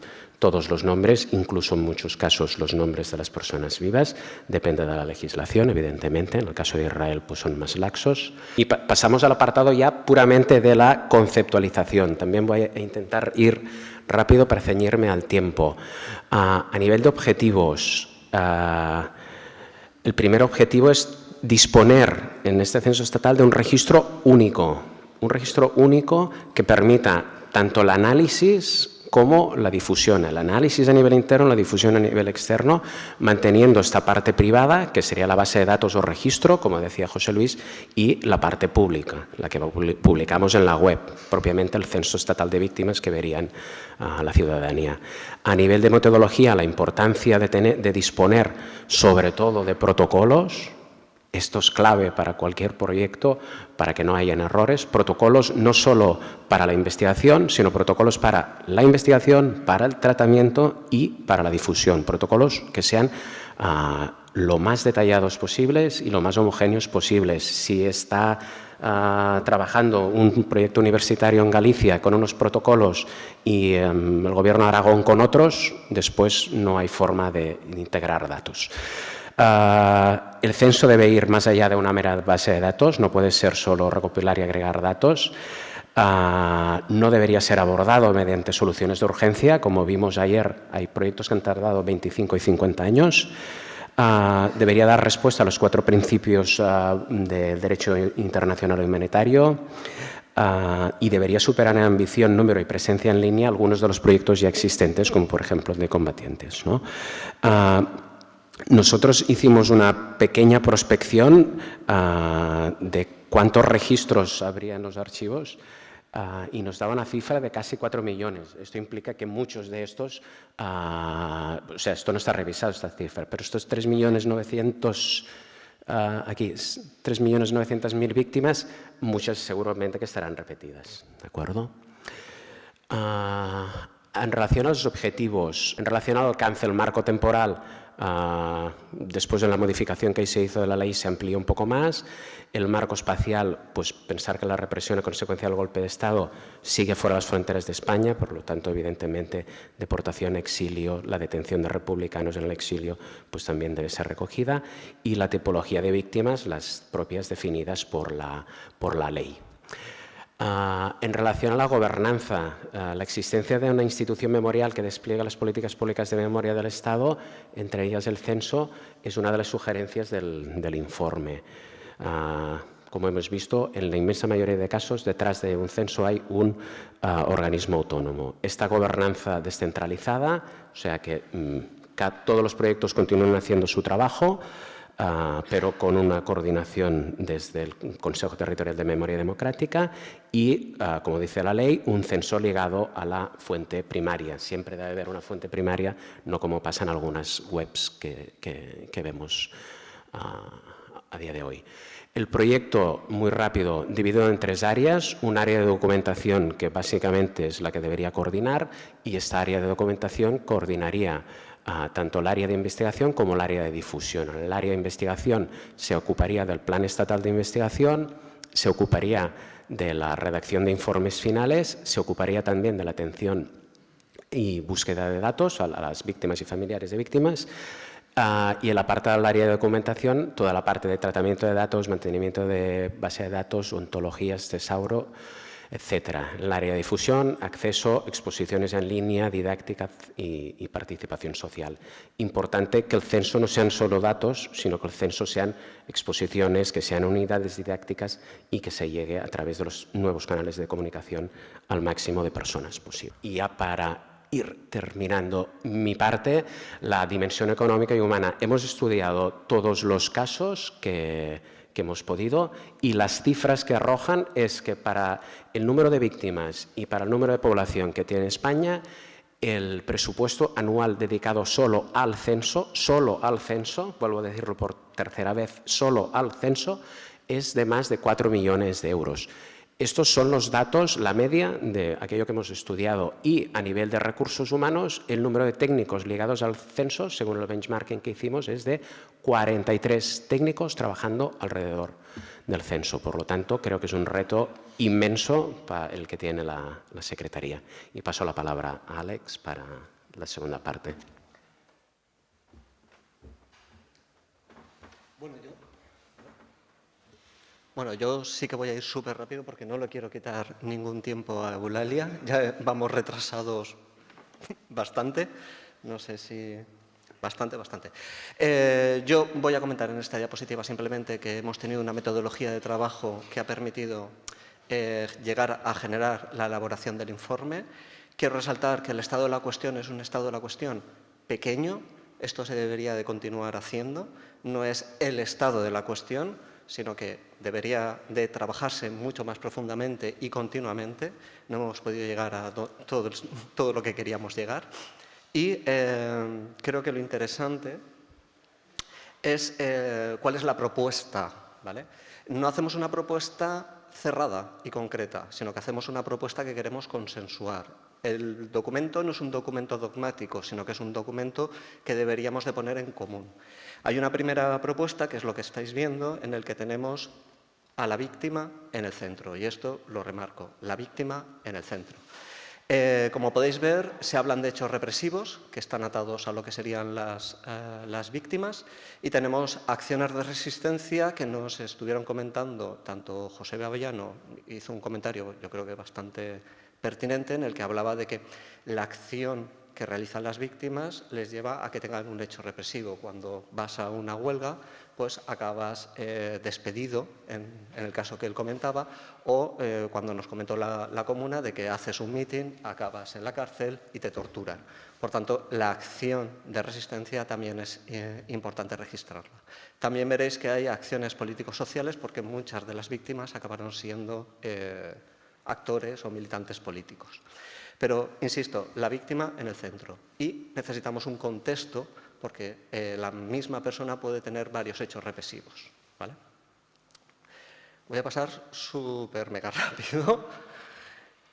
todos los nombres, incluso en muchos casos los nombres de las personas vivas, depende de la legislación, evidentemente, en el caso de Israel pues son más laxos. Y pasamos al apartado ya puramente de la conceptualización. También voy a intentar ir rápido para ceñirme al tiempo. a nivel de objetivos, el primer objetivo es disponer en este censo estatal de un registro único, un registro único que permita tanto el análisis como la difusión, el análisis a nivel interno, la difusión a nivel externo, manteniendo esta parte privada, que sería la base de datos o registro, como decía José Luis, y la parte pública, la que publicamos en la web, propiamente el Censo Estatal de Víctimas que verían a la ciudadanía. A nivel de metodología, la importancia de, de disponer sobre todo de protocolos, esto es clave para cualquier proyecto, para que no hayan errores. Protocolos no solo para la investigación, sino protocolos para la investigación, para el tratamiento y para la difusión. Protocolos que sean ah, lo más detallados posibles y lo más homogéneos posibles. Si está ah, trabajando un proyecto universitario en Galicia con unos protocolos y em, el Gobierno de Aragón con otros, después no hay forma de integrar datos. Ah, el censo debe ir más allá de una mera base de datos, no puede ser solo recopilar y agregar datos. Ah, no debería ser abordado mediante soluciones de urgencia, como vimos ayer, hay proyectos que han tardado 25 y 50 años. Ah, debería dar respuesta a los cuatro principios de derecho internacional humanitario. y debería superar en ambición, número y presencia en línea algunos de los proyectos ya existentes, como por ejemplo el de combatientes. ¿no? Nosotros hicimos una pequeña prospección ah, de cuántos registros habría en los archivos ah, y nos daba una cifra de casi 4 millones. Esto implica que muchos de estos, ah, o sea, esto no está revisado esta cifra, pero estos 3 millones 900, aquí, 3 millones 900 mil víctimas, muchas seguramente que estarán repetidas, ¿de acuerdo? en relación a los objetivos, en relación al alcance, el marco temporal, Ah, después de la modificación que se hizo de la ley se amplió un poco más. El marco espacial, pues pensar que la represión a consecuencia del golpe de Estado sigue fuera de las fronteras de España, por lo tanto, evidentemente, deportación, exilio, la detención de republicanos en el exilio, pues también debe ser recogida. Y la tipología de víctimas, las propias definidas por la, por la ley. Ah, en relación a la gobernanza, ah, la existencia de una institución memorial que despliega las políticas públicas de memoria del Estado, entre ellas el censo, es una de las sugerencias del, informe. Ah, como hemos visto, en la inmensa mayoría de casos, detrás de un censo hay un organismo autónomo. Esta gobernanza descentralizada, o sea que mm, todos los proyectos continúan haciendo su trabajo, Ah, pero con una coordinación desde el Consejo Territorial de Memoria Democrática y, ah, como dice la ley, un censo ligado a la fuente primaria. Siempre debe haber una fuente primaria, no como pasa en algunas webs que, vemos ah, a día de hoy. El proyecto, muy rápido, dividido en tres áreas. Un área de documentación que básicamente es la que debería coordinar y esta área de documentación coordinaría tanto el área de investigación como el área de difusión. el área de investigación se ocuparía del Plan Estatal de Investigación, se ocuparía de la redacción de informes finales, se ocuparía también de la atención y búsqueda de datos a las víctimas y familiares de víctimas, ah, y el apartado del área de documentación, toda la parte de tratamiento de datos, mantenimiento de base de datos, ontologías, tesauro, etcétera. El área de difusión, acceso, exposiciones en línea, didáctica y, y, participación social. Importante que el censo no sean solo datos, sino que el censo sean exposiciones, que sean unidades didácticas y que se llegue a través de los nuevos canales de comunicación al máximo de personas posible. Y ya para ir terminando mi parte, la dimensión económica y humana. Hemos estudiado todos los casos que, que hemos podido y las cifras que arrojan es que para el número de víctimas y para el número de población que tiene España, el presupuesto anual dedicado solo al censo, solo al censo, vuelvo a decirlo por tercera vez, solo al censo, es de más de 4 millones de euros. Estos son los datos, la media de aquello que hemos estudiado y a nivel de recursos humanos, el número de técnicos ligados al censo, según el benchmarking que hicimos, es de 43 técnicos trabajando alrededor del censo. Por lo tanto, creo que es un reto inmenso para el que tiene la, Secretaría. Y paso la palabra a Alex para la segunda parte. Bueno, yo sí que voy a ir súper rápido porque no le quiero quitar ningún tiempo a Eulalia. Ya vamos retrasados [laughs] bastante. No sé si... Bastante, bastante. Eh, yo voy a comentar en esta diapositiva simplemente que hemos tenido una metodología de trabajo que ha permitido eh, llegar a generar la elaboración del informe. Quiero resaltar que el estado de la cuestión es un estado de la cuestión pequeño. Esto se debería de continuar haciendo. No es el estado de la cuestión, sino que debería de trabajarse mucho más profundamente y continuamente. No hemos podido llegar a todo, todo lo que queríamos llegar. Y eh, creo que lo interesante es eh, cuál es la propuesta. ¿vale? No hacemos una propuesta cerrada y concreta, sino que hacemos una propuesta que queremos consensuar. El documento no es un documento dogmático, sino que es un documento que deberíamos de poner en común. Hay una primera propuesta, que es lo que estáis viendo, en el que tenemos a la víctima en el centro. Y esto lo remarco, la víctima en el centro. Eh, como podéis ver, se hablan de hechos represivos que están atados a lo que serían las, eh, las, víctimas y tenemos acciones de resistencia que nos estuvieron comentando, tanto José Avellano hizo un comentario, yo creo que bastante pertinente, en el que hablaba de que la acción que realizan las víctimas les lleva a que tengan un hecho represivo. Cuando vas a una huelga, pues acabas eh, despedido, en, el caso que él comentaba, o eh, cuando nos comentó la, comuna de que haces un mitin, acabas en la cárcel y te torturan. Por tanto, la acción de resistencia también es eh, importante registrarla. También veréis que hay acciones políticos sociales porque muchas de las víctimas acabaron siendo actores o militantes políticos. Pero, insisto, la víctima en el centro. Y necesitamos un contexto porque eh, la misma persona puede tener varios hechos represivos. ¿vale? Voy a pasar súper mega rápido. [laughs]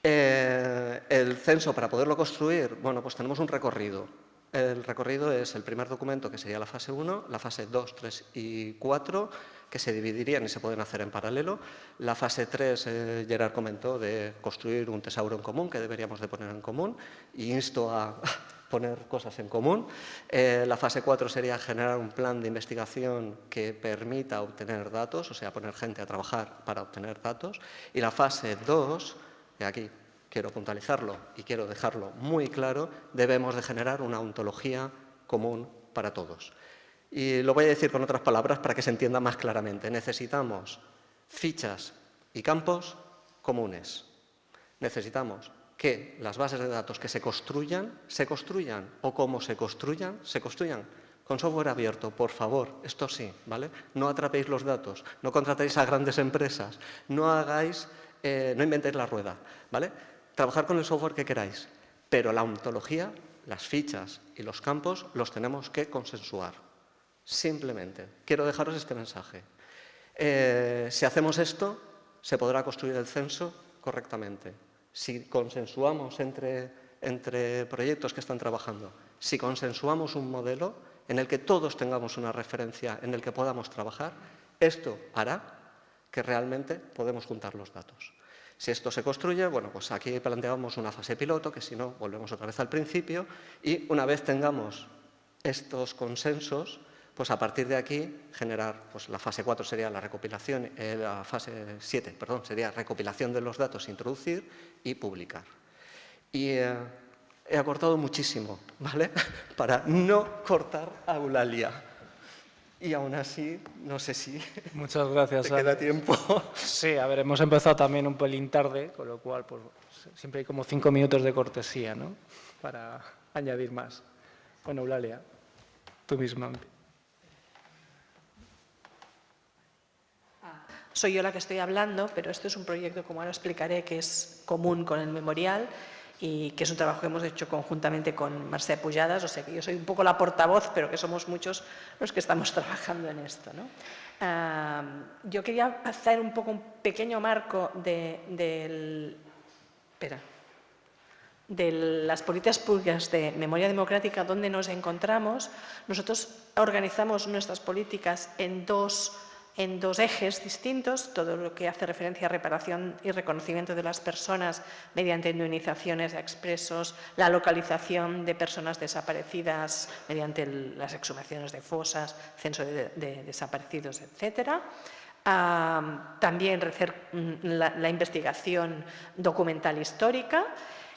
Eh, el censo, para poderlo construir, bueno, pues tenemos un recorrido. El recorrido es el primer documento, que sería la fase 1, la fase 2, 3 y 4, que se dividirían y se pueden hacer en paralelo. La fase 3, eh, Gerard comentó, de construir un tesauro en común, que deberíamos de poner en común, y insto a poner cosas en común. Eh, la fase 4 sería generar un plan de investigación que permita obtener datos, o sea, poner gente a trabajar para obtener datos. Y la fase 2, y aquí quiero puntualizarlo y quiero dejarlo muy claro, debemos de generar una ontología común para todos. Y lo voy a decir con otras palabras para que se entienda más claramente. Necesitamos fichas y campos comunes. Necesitamos que las bases de datos que se construyan, se construyan, o como se construyan, se construyan con software abierto, por favor, esto sí, ¿vale? No atrapéis los datos, no contratéis a grandes empresas, no hagáis, eh, no inventéis la rueda, ¿vale? Trabajar con el software que queráis, pero la ontología, las fichas y los campos los tenemos que consensuar. Simplemente, quiero dejaros este mensaje. Eh, si hacemos esto, se podrá construir el censo correctamente. Si consensuamos entre, entre proyectos que están trabajando, si consensuamos un modelo en el que todos tengamos una referencia en el que podamos trabajar, esto hará que realmente podemos juntar los datos. Si esto se construye, bueno, pues aquí planteamos una fase piloto, que si no, volvemos otra vez al principio, y una vez tengamos estos consensos, pues a partir de aquí generar, pues la fase 4 sería la recopilación, eh, la fase 7, perdón, sería recopilación de los datos, introducir y publicar. Y eh, he acortado muchísimo, [laughs] ¿vale? [laughs] Para no cortar a Eulalia. Y aún así, no sé si [laughs] Muchas gracias. te queda tiempo. Sí, a ver, hemos empezado también un pelín tarde, con lo cual pues, siempre hay como cinco minutos de cortesía, ¿no? Para añadir más. Bueno, Eulalia, tú misma. Soy yo la que estoy hablando, pero esto es un proyecto, como ahora explicaré, que es común con el memorial y que es un trabajo que hemos hecho conjuntamente con Marcel Pujadas, o sea que yo soy un poco la portavoz, pero que somos muchos los que estamos [laughs] trabajando en esto. ¿no? Ah, yo quería hacer un poco un pequeño marco de, del... Espera de las políticas públicas de memoria democrática, donde nos encontramos, nosotros organizamos nuestras políticas en dos en dos ejes distintos, todo lo que hace referencia a reparación y reconocimiento de las personas mediante indemnizaciones a expresos, la localización de personas desaparecidas mediante las exhumaciones de fosas, censo de, desaparecidos, etc. también mm, la, investigación documental histórica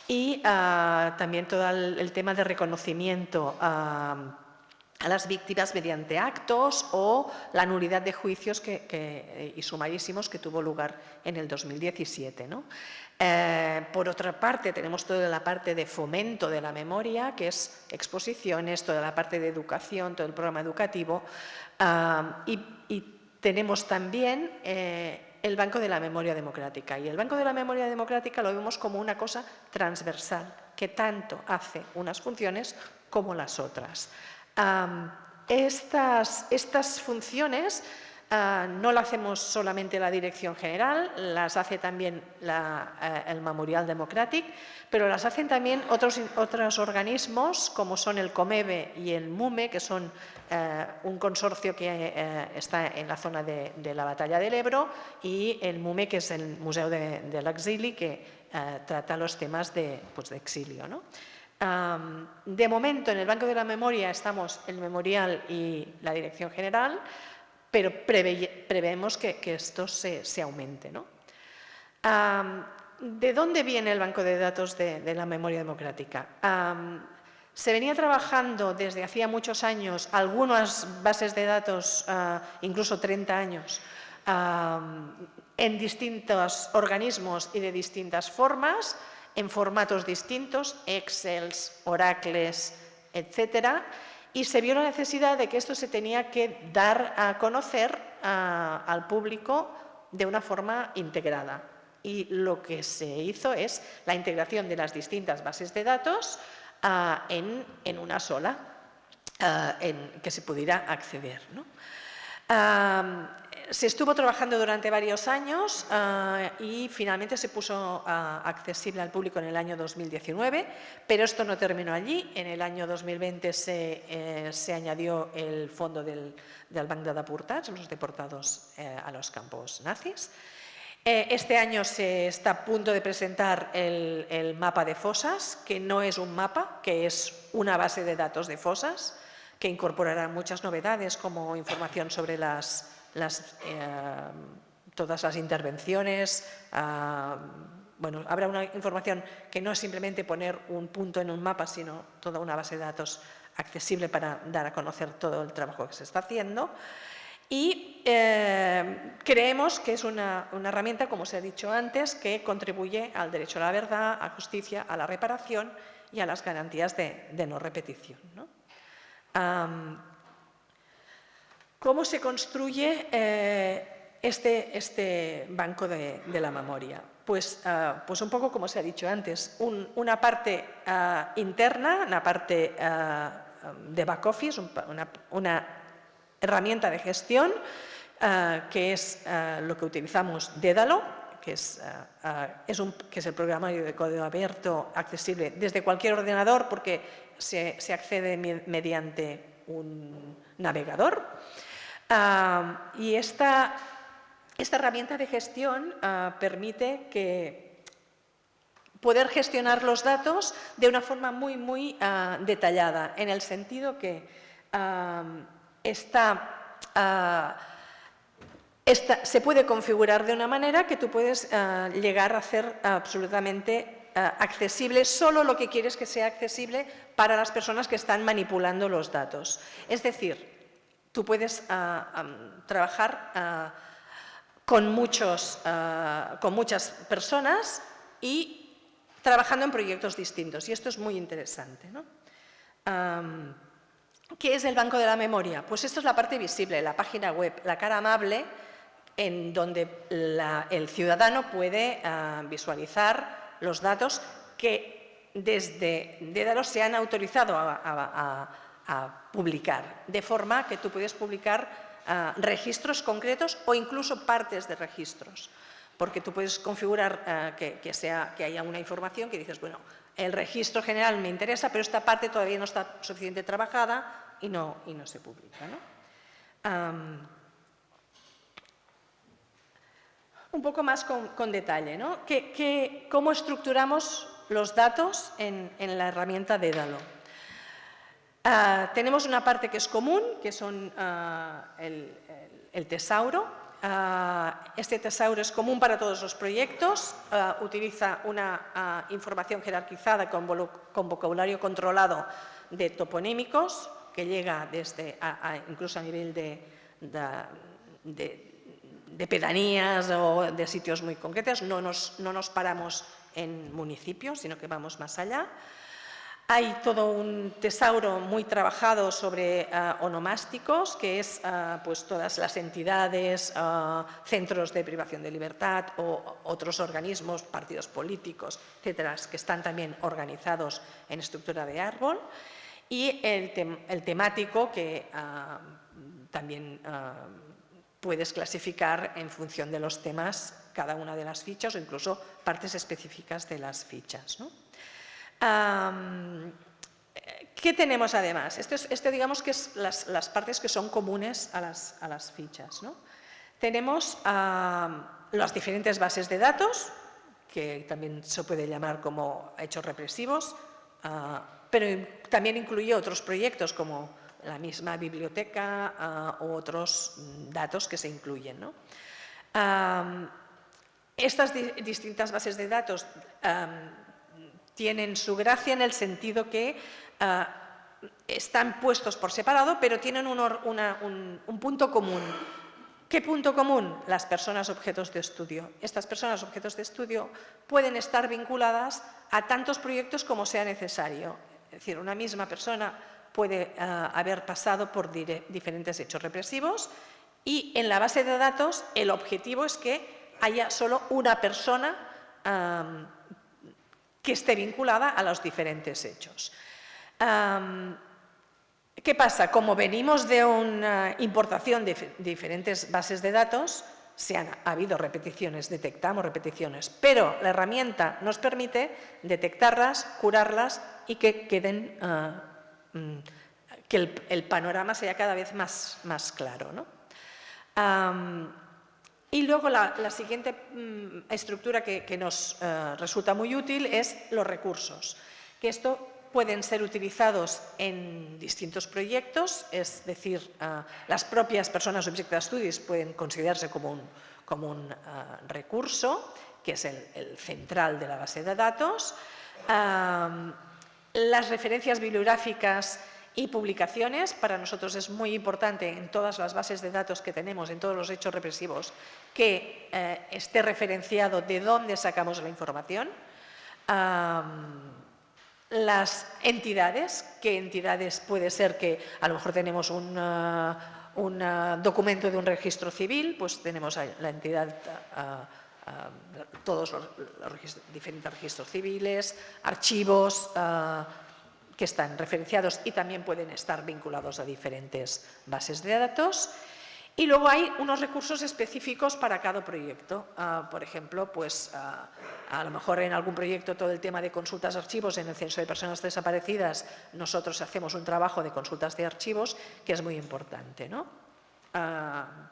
y ah, también todo el, tema de reconocimiento a las víctimas mediante actos o la nulidad de juicios que, y sumarísimos que tuvo lugar en el 2017. Eh, por otra parte, tenemos toda la parte de fomento de la memoria, que es exposiciones, toda la parte de educación, todo el programa educativo, ah, y, tenemos también eh, el Banco de la Memoria Democrática. Y el Banco de la Memoria Democrática lo vemos como una cosa transversal, que tanto hace unas funciones como las otras estas, estas, funciones ah, no las hacemos solamente la Dirección General, las hace también eh, el Memorial Democratic, pero las hacen también otros, otros organismos como son el COMEBE y el MUME, que son eh, un consorcio que eh, está en la zona de, la Batalla del Ebro, y el MUME, que es el Museo del de Exili, que trata los temas de, pues, de exilio. ¿no? De momento, en el Banco de la Memoria estamos el Memorial y la Dirección General, pero preveemos que, esto se, aumente. ¿De dónde viene el Banco de Datos de, la Memoria Democrática? se venía trabajando desde hacía muchos años algunas bases de datos, ah, incluso 30 años, en distintos organismos y de distintas formas, en formatos distintos, Excels, Oracles, etcétera, y se vio la necesidad de que esto se tenía que dar a conocer al público de una forma integrada. Y lo que se hizo es la integración de las distintas bases de datos ah, en, una sola, ah, en que se pudiera acceder. ¿no? Se estuvo trabajando durante varios años ah, y finalmente se puso ah, accesible al público en el año 2019, pero esto no terminó allí. En el año 2020 eh, se, añadió el fondo del, del de los deportados eh, a los campos nazis. Eh, este año se está a punto de presentar el, el mapa de fosas, que no es un mapa, que es una base de datos de fosas, que incorporará muchas novedades como información sobre las eh, todas las intervenciones. Ah, bueno, habrá una información que no es simplemente poner un punto en un mapa, sino toda una base de datos accesible para dar a conocer todo el trabajo que se está haciendo. Y eh, creemos que es una, herramienta, como se ha dicho antes, que contribuye al derecho a la verdad, a justicia, a la reparación y a las garantías de, no repetición. ¿Cómo se construye eh, este, este, banco de, la memoria? Pues, ah, pues, un poco como se ha dicho antes, una parte ah, interna, una parte ah, de back office, una, herramienta de gestión, que es lo que utilizamos Dédalo, que es, es, un, que es el programario de código abierto accesible desde cualquier ordenador porque se, se accede mediante un navegador y esta, esta, herramienta de gestión ah, permite poder gestionar los datos de una forma muy, muy ah, detallada, en el sentido que ah, se puede configurar de una manera que tú puedes llegar a hacer absolutamente accesible solo lo que quieres que sea accesible para las personas que están manipulando los datos. Es decir, tú puedes trabajar con, muchos, con muchas personas y trabajando en proyectos distintos. Y esto es muy interesante. ¿no? ¿Qué es el Banco de la Memoria? Pues esto es la parte visible, la página web, la cara amable en donde el ciudadano puede ah, visualizar los datos que desde Dédalo se han autorizado a, publicar, de forma que tú puedes publicar ah, registros concretos o incluso partes de registros porque tú puedes configurar eh, que, que haya una información que dices, bueno, el registro general me interesa, pero esta parte todavía no está suficientemente trabajada y no, y no se publica. un poco más con, detalle, ¿no? cómo estructuramos los datos en, la herramienta Dédalo? Ah, tenemos una parte que es común, que son ah, el tesauro, Ah, este tesauro es común para todos los proyectos, utiliza una información jerarquizada con, vocabulario controlado de toponímicos, que llega desde incluso a nivel de, de, pedanías o de sitios muy concretos. No nos, no nos paramos en municipios, sino que vamos más allá. Hay todo un tesauro muy trabajado sobre uh, onomásticos, que es uh, pues todas las entidades, uh, centros de privación de libertad o otros organismos, partidos políticos, etcétera, que están también organizados en estructura de árbol. Y el, el temático, que también puedes clasificar en función de los temas cada una de las fichas o incluso partes específicas de las fichas. ¿no? ¿Qué tenemos además? Este, este, digamos que es las, partes que son comunes a las, fichas. Tenemos las diferentes bases de datos, que también se puede llamar como hechos represivos, ah, pero también incluye otros proyectos como la misma biblioteca ah, u otros datos que se incluyen. estas distintas bases de datos tienen su gracia en el sentido que ah, están puestos por separado, pero tienen un, punto común. ¿Qué punto común? Las personas objetos de estudio. Estas personas objetos de estudio pueden estar vinculadas a tantos proyectos como sea necesario. Es decir, una misma persona puede ah, haber pasado por diferentes hechos represivos y en la base de datos el objetivo es que haya solo una persona que esté vinculada a los diferentes hechos. ¿Qué pasa? Como venimos de una importación de diferentes bases de datos, se han ha habido repeticiones, detectamos repeticiones, pero la herramienta nos permite detectarlas, curarlas y que queden, ah, mm, que el, panorama sea cada vez más, más claro. ¿no? Y luego la, siguiente mm, estructura que, nos eh, resulta muy útil es los recursos, que esto pueden ser utilizados en distintos proyectos, es decir, eh, las propias personas Object Studies pueden considerarse como un, como un eh, recurso, que es el, central de la base de datos. las referencias bibliográficas y publicaciones, para nosotros es muy importante en todas las bases de datos que tenemos, en todos los hechos represivos, que eh, esté referenciado de dónde sacamos la información. las entidades, qué entidades puede ser que a lo mejor tenemos un, documento de un registro civil, pues tenemos la entidad... todos los, diferentes registros civiles, archivos, que están referenciados y también pueden estar vinculados a diferentes bases de datos. Y luego hay unos recursos específicos para cada proyecto. Ah, por ejemplo, pues, ah, a lo mejor en algún proyecto todo el tema de consultas de archivos en el censo de personas desaparecidas, nosotros hacemos un trabajo de consultas de archivos que es muy importante. ¿no? Ah,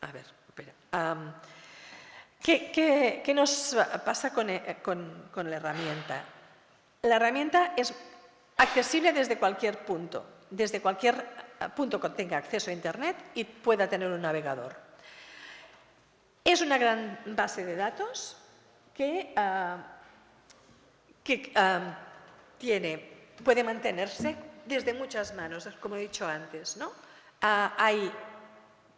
a ver, espera. ¿qué, nos pasa con, eh, con la herramienta? La herramienta es accesible desde cualquier punto, desde cualquier punto tenga acceso a Internet y pueda tener un navegador. Es una gran base de datos que, que ah, tiene, puede mantenerse desde muchas manos, como he dicho antes. ¿no?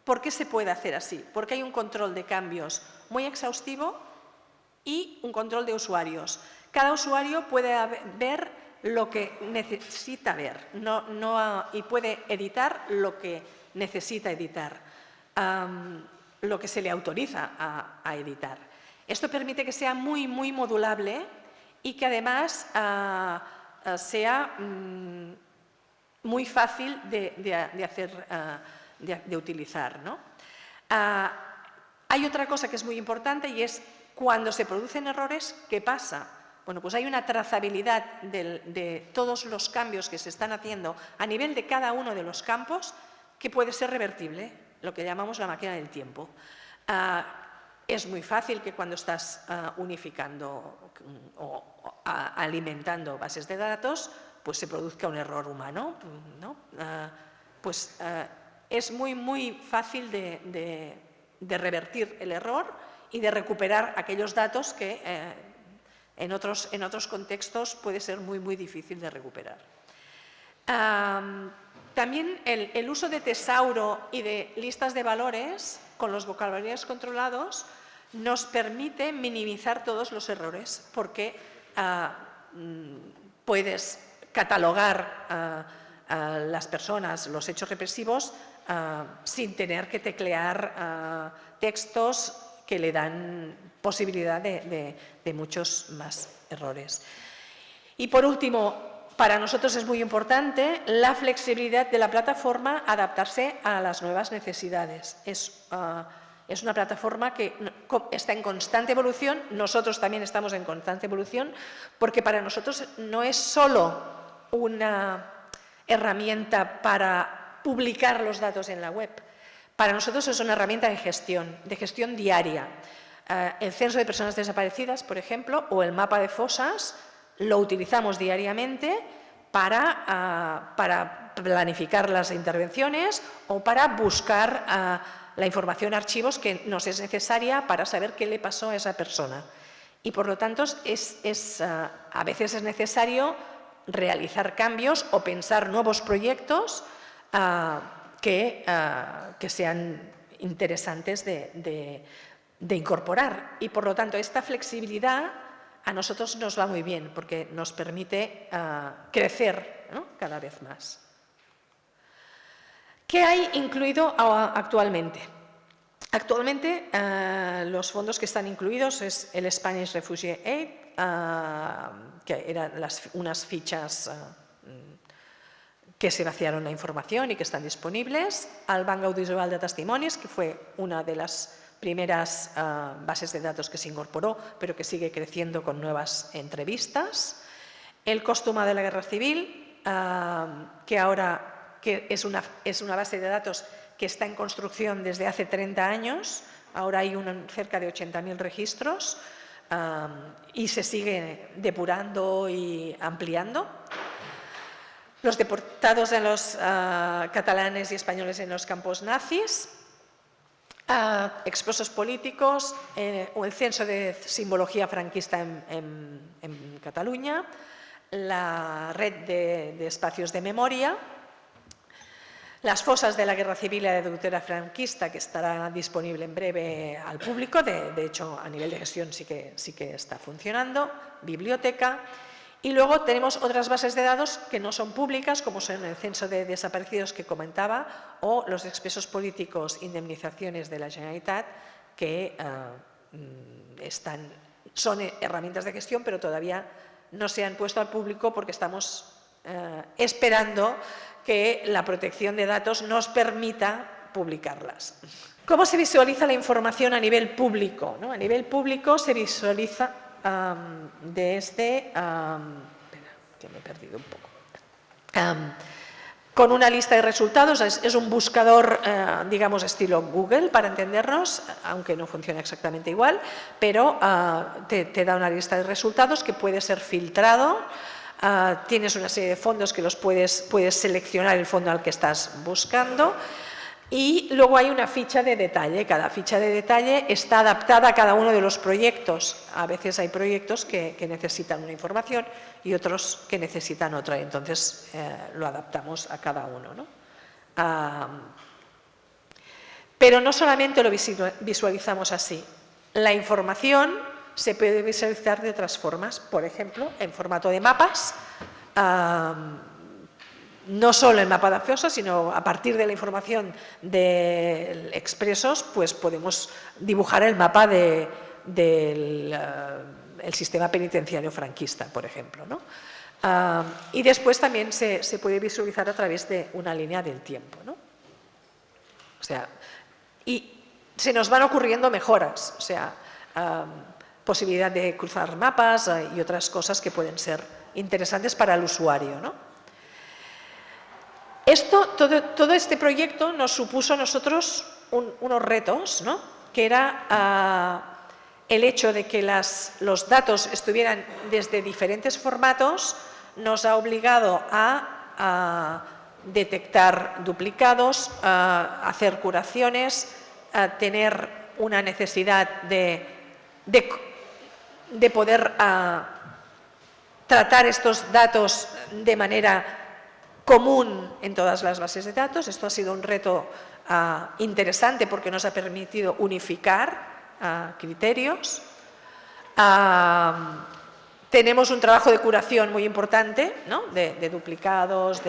¿Por qué se puede hacer así? Porque hay un control de cambios muy exhaustivo y un control de usuarios. Cada usuario puede ver lo que necesita ver y puede editar lo que necesita editar, lo que se le autoriza a, editar. Esto permite que sea muy, muy modulable y que además ah, ah, sea mm, muy fácil de, hacer, ah, de, utilizar. hay otra cosa que es muy importante y es cuando se producen errores, ¿qué pasa? Bueno, pues hay una trazabilidad de, todos los cambios que se están haciendo a nivel de cada uno de los campos que puede ser revertible, lo que llamamos la máquina del tiempo. Ah, es muy fácil que cuando estás ah, unificando o, alimentando bases de datos, pues se produzca un error humano. Ah, pues es muy, muy fácil de, revertir el error y de recuperar aquellos datos que eh, en otros, contextos puede ser muy, muy difícil de recuperar. también el, uso de tesauro y de listas de valores con los vocabularios controlados nos permite minimizar todos los errores porque ah, mm, puedes catalogar a las personas, los hechos represivos, ah, sin tener que teclear ah, textos que le dan posibilidad de, muchos más errores. Y por último, para nosotros es muy importante la flexibilidad de la plataforma adaptarse a las nuevas necesidades. Es, ah, es, una plataforma que está en constante evolución, nosotros también estamos en constante evolución, porque para nosotros no es solo una herramienta para publicar los datos en la web, para nosotros es una herramienta de gestión, de gestión diaria. Eh, el censo de personas desaparecidas, por ejemplo, o el mapa de fosas, lo utilizamos diariamente para, para planificar las intervenciones o para buscar ah, la información archivos que nos es necesaria para saber qué le pasó a esa persona. Y por lo tanto, a veces es necesario realizar cambios o pensar nuevos proyectos que, ah, que sean interesantes de, incorporar. Y por lo tanto, esta flexibilidad a nosotros nos va muy bien porque nos permite ah, crecer cada vez más. ¿Qué hay incluido actualmente? Actualmente los fondos que están incluidos es el Spanish Refugee Aid, ah, que eran unas fichas que se vaciaron la información y que están disponibles, al Banco Audiovisual de Testimonios, que fue una de las primeras ah, bases de datos que se incorporó, pero que sigue creciendo con nuevas entrevistas, el Costuma de la Guerra Civil, ah, que ahora que es, una, es una base de datos que está en construcción desde hace 30 años, ahora hay cerca de 80.000 registros ah, y se sigue depurando y ampliando los deportados de los ah, catalanes y españoles en los campos nazis, uh, políticos, eh, o el censo de simbología franquista en, Cataluña, la red de, espacios de memoria, las fosas de la Guerra Civil y la deutera franquista, que estará disponible en breve al público, de, hecho a nivel de gestión sí que está funcionando, biblioteca, y luego tenemos otras bases de datos que no son públicas, como son el censo de desaparecidos que comentaba o los expresos políticos indemnizaciones de la Generalitat, que eh, mm, son herramientas de gestión, pero todavía no se han puesto al público porque estamos eh, esperando que la protección de datos nos permita publicarlas. ¿Cómo se visualiza la información a nivel público? A nivel público se visualiza de este, que me he perdido un poco, con una lista de resultados, es, un buscador, eh, digamos, estilo Google, para entendernos, aunque no funciona exactamente igual, pero ah, te, da una lista de resultados que puede ser filtrado. Ah, tienes una serie de fondos que los puedes, puedes seleccionar el fondo al que estás buscando y luego hay una ficha de detalle. Cada ficha de detalle está adaptada a cada uno de los proyectos. A veces hay proyectos que, necesitan una información y otros que necesitan otra. Entonces eh, lo adaptamos a cada uno. ¿no? pero no solamente lo visualizamos así. La información se puede visualizar de otras formas. Por ejemplo, en formato de mapas no solo el mapa de acceso, sino a partir de la información de expresos, pues podemos dibujar el mapa del eh, sistema penitenciario franquista, por ejemplo. Ah, y después también se, puede visualizar a través de una línea del tiempo. O sea, y se nos van ocurriendo mejoras, o sea, ah, posibilidad de cruzar mapas eh, y otras cosas que pueden ser interesantes para el usuario. ¿no? Esto, todo, este proyecto nos supuso a nosotros unos retos, ¿no? que era ah, el hecho de que los datos estuvieran desde diferentes formatos, nos ha obligado a, detectar duplicados, a hacer curaciones, a tener una necesidad de, de, poder ah, tratar estos datos de manera común en todas las bases de datos. Esto ha sido un reto ah, interesante porque nos ha permitido unificar ah, criterios. Ah, tenemos un trabajo de curación muy importante, de, duplicados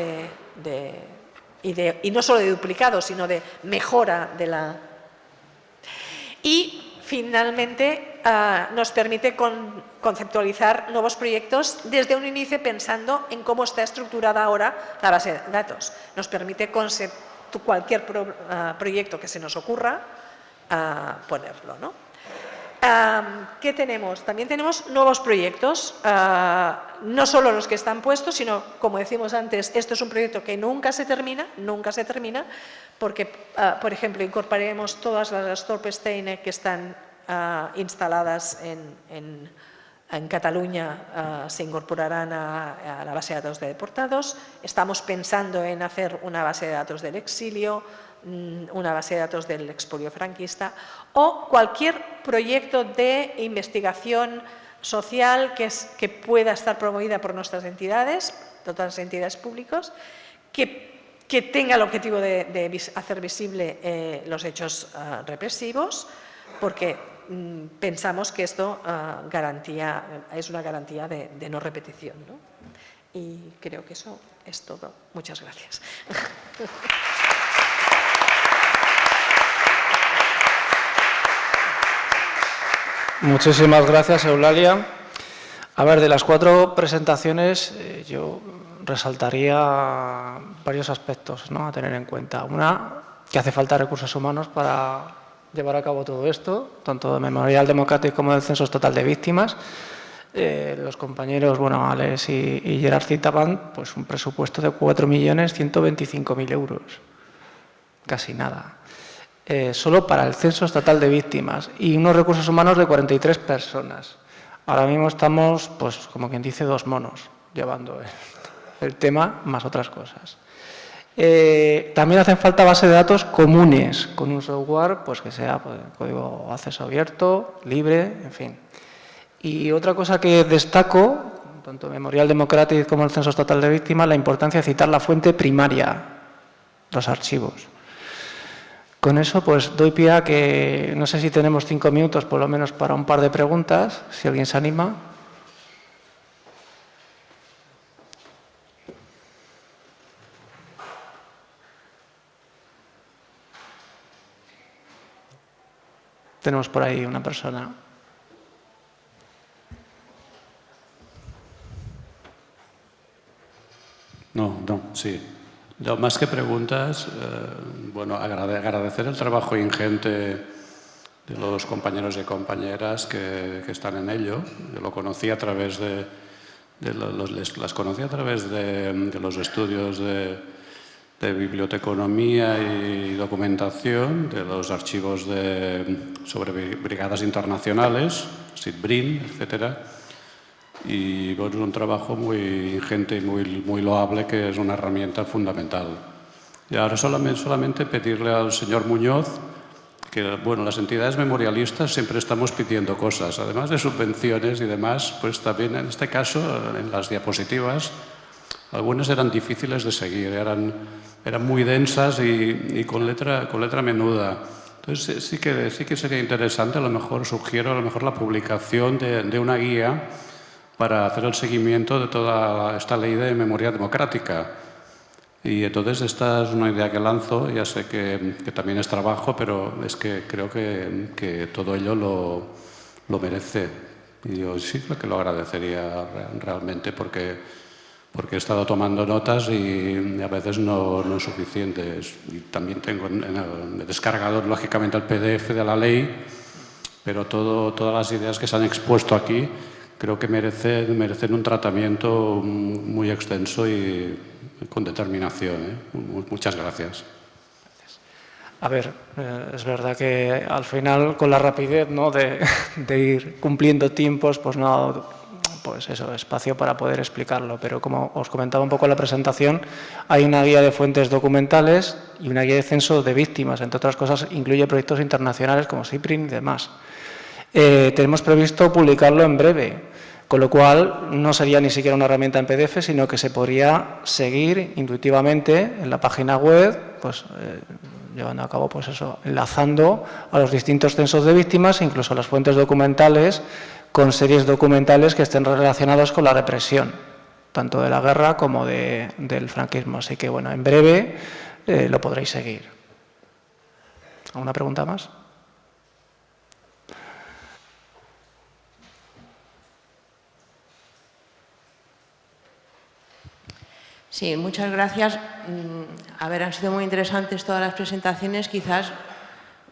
y, y no solo de duplicados, sino de mejora de la... Y finalmente ah, nos permite conceptualizar nuevos proyectos desde un inicio pensando en cómo está estructurada ahora la base de datos. Nos permite cualquier ah, proyecto que se nos ocurra ah, ponerlo. ¿no? ¿Qué tenemos? También tenemos nuevos proyectos, no solo los que están puestos, sino, como decimos antes, esto es un proyecto que nunca se termina, nunca se termina, porque, por ejemplo, incorporaremos todas las Torpesteine que están instaladas en, Cataluña, se incorporarán a, la base de datos de deportados. Estamos pensando en hacer una base de datos del exilio, Mm, una base de datos del expolio franquista o cualquier proyecto de investigación social que, que pueda estar promovida por nuestras entidades, todas las entidades públicas, que, que tenga el objetivo de, hacer visible eh, los hechos represivos, porque pensamos que esto ah, garantía, es una garantía de, no repetición. Y creo que eso es todo. Muchas gracias. [laughs] Muchísimas gracias, Eulalia. A ver, de las cuatro presentaciones eh, yo resaltaría varios aspectos ¿no? a tener en cuenta. Una, que hace falta recursos humanos para llevar a cabo todo esto, tanto de Memorial Democrático como del Censo Total de Víctimas. Eh, los compañeros, bueno, Alex y, y Gerard citaban pues, un presupuesto de 4.125.000 euros. Casi nada. Eh, solo para el censo estatal de víctimas y unos recursos humanos de 43 personas. Ahora mismo estamos, pues como quien dice, dos monos llevando el, tema más otras cosas. Eh, también hacen falta bases de datos comunes con un software pues, que sea pues, código acceso abierto, libre, en fin. Y otra cosa que destaco, tanto Memorial Democrático como el Censo Estatal de Víctimas, la importancia de citar la fuente primaria, los archivos. Con eso pues doy pie a que no sé si tenemos cinco minutos por lo menos para un par de preguntas, si alguien se anima. Tenemos por ahí una persona. No, no, sí. más que preguntas, eh, bueno, agradecer el trabajo ingente de los compañeros y compañeras que, están en ello. Yo lo conocí a través de, las conocí a través de, los estudios de, biblioteconomía y documentación, de los archivos sobre brigadas internacionales, SIDBRIN, etc. y bueno, es un trabajo muy ingente y muy, muy loable que es una herramienta fundamental. Y ahora solamente, solamente pedirle al señor Muñoz que, bueno, las entidades memorialistas siempre estamos pidiendo cosas, además de subvenciones y demás, pues también en este caso, en las diapositivas, algunas eran difíciles de seguir, eran, eran muy densas y, y con, letra, con letra menuda. Entonces sí que, sí que sería interesante, a lo mejor sugiero a lo mejor la publicación de, de una guía para hacer el seguimiento de toda esta ley de memoria democrática. Y entonces esta es una idea que lanzo, ya sé que, que también es trabajo, pero es que creo que, que todo ello lo, lo, merece. Y yo sí creo que lo agradecería realmente porque, porque he estado tomando notas y a veces no, no es suficiente. Y también tengo en el, he descargado lógicamente el PDF de la ley, pero todo, todas las ideas que se han expuesto aquí creo que merecen, merecen un tratamiento muy extenso y con determinación. ¿eh? Muchas gracias. A ver, eh, es verdad que al final con la rapidez ¿no? de, [laughs] de, ir cumpliendo tiempos, pues no, pues eso, espacio para poder explicarlo. Pero como os comentaba un poco en la presentación, hay una guía de fuentes documentales y una guía de censo de víctimas. Entre otras cosas, incluye proyectos internacionales como CIPRIN y demás. Eh, tenemos previsto publicarlo en breve, con lo cual no sería ni siquiera una herramienta en PDF, sino que se podría seguir intuitivamente en la página web, pues eh, llevando a cabo pues eso, enlazando a los distintos censos de víctimas, incluso a las fuentes documentales, con series documentales que estén relacionadas con la represión, tanto de la guerra como de, del franquismo. Así que, bueno, en breve eh, lo podréis seguir. ¿Alguna pregunta más? Sí, muchas gracias. Mm, a ver, han sido muy interesantes todas las presentaciones. Quizás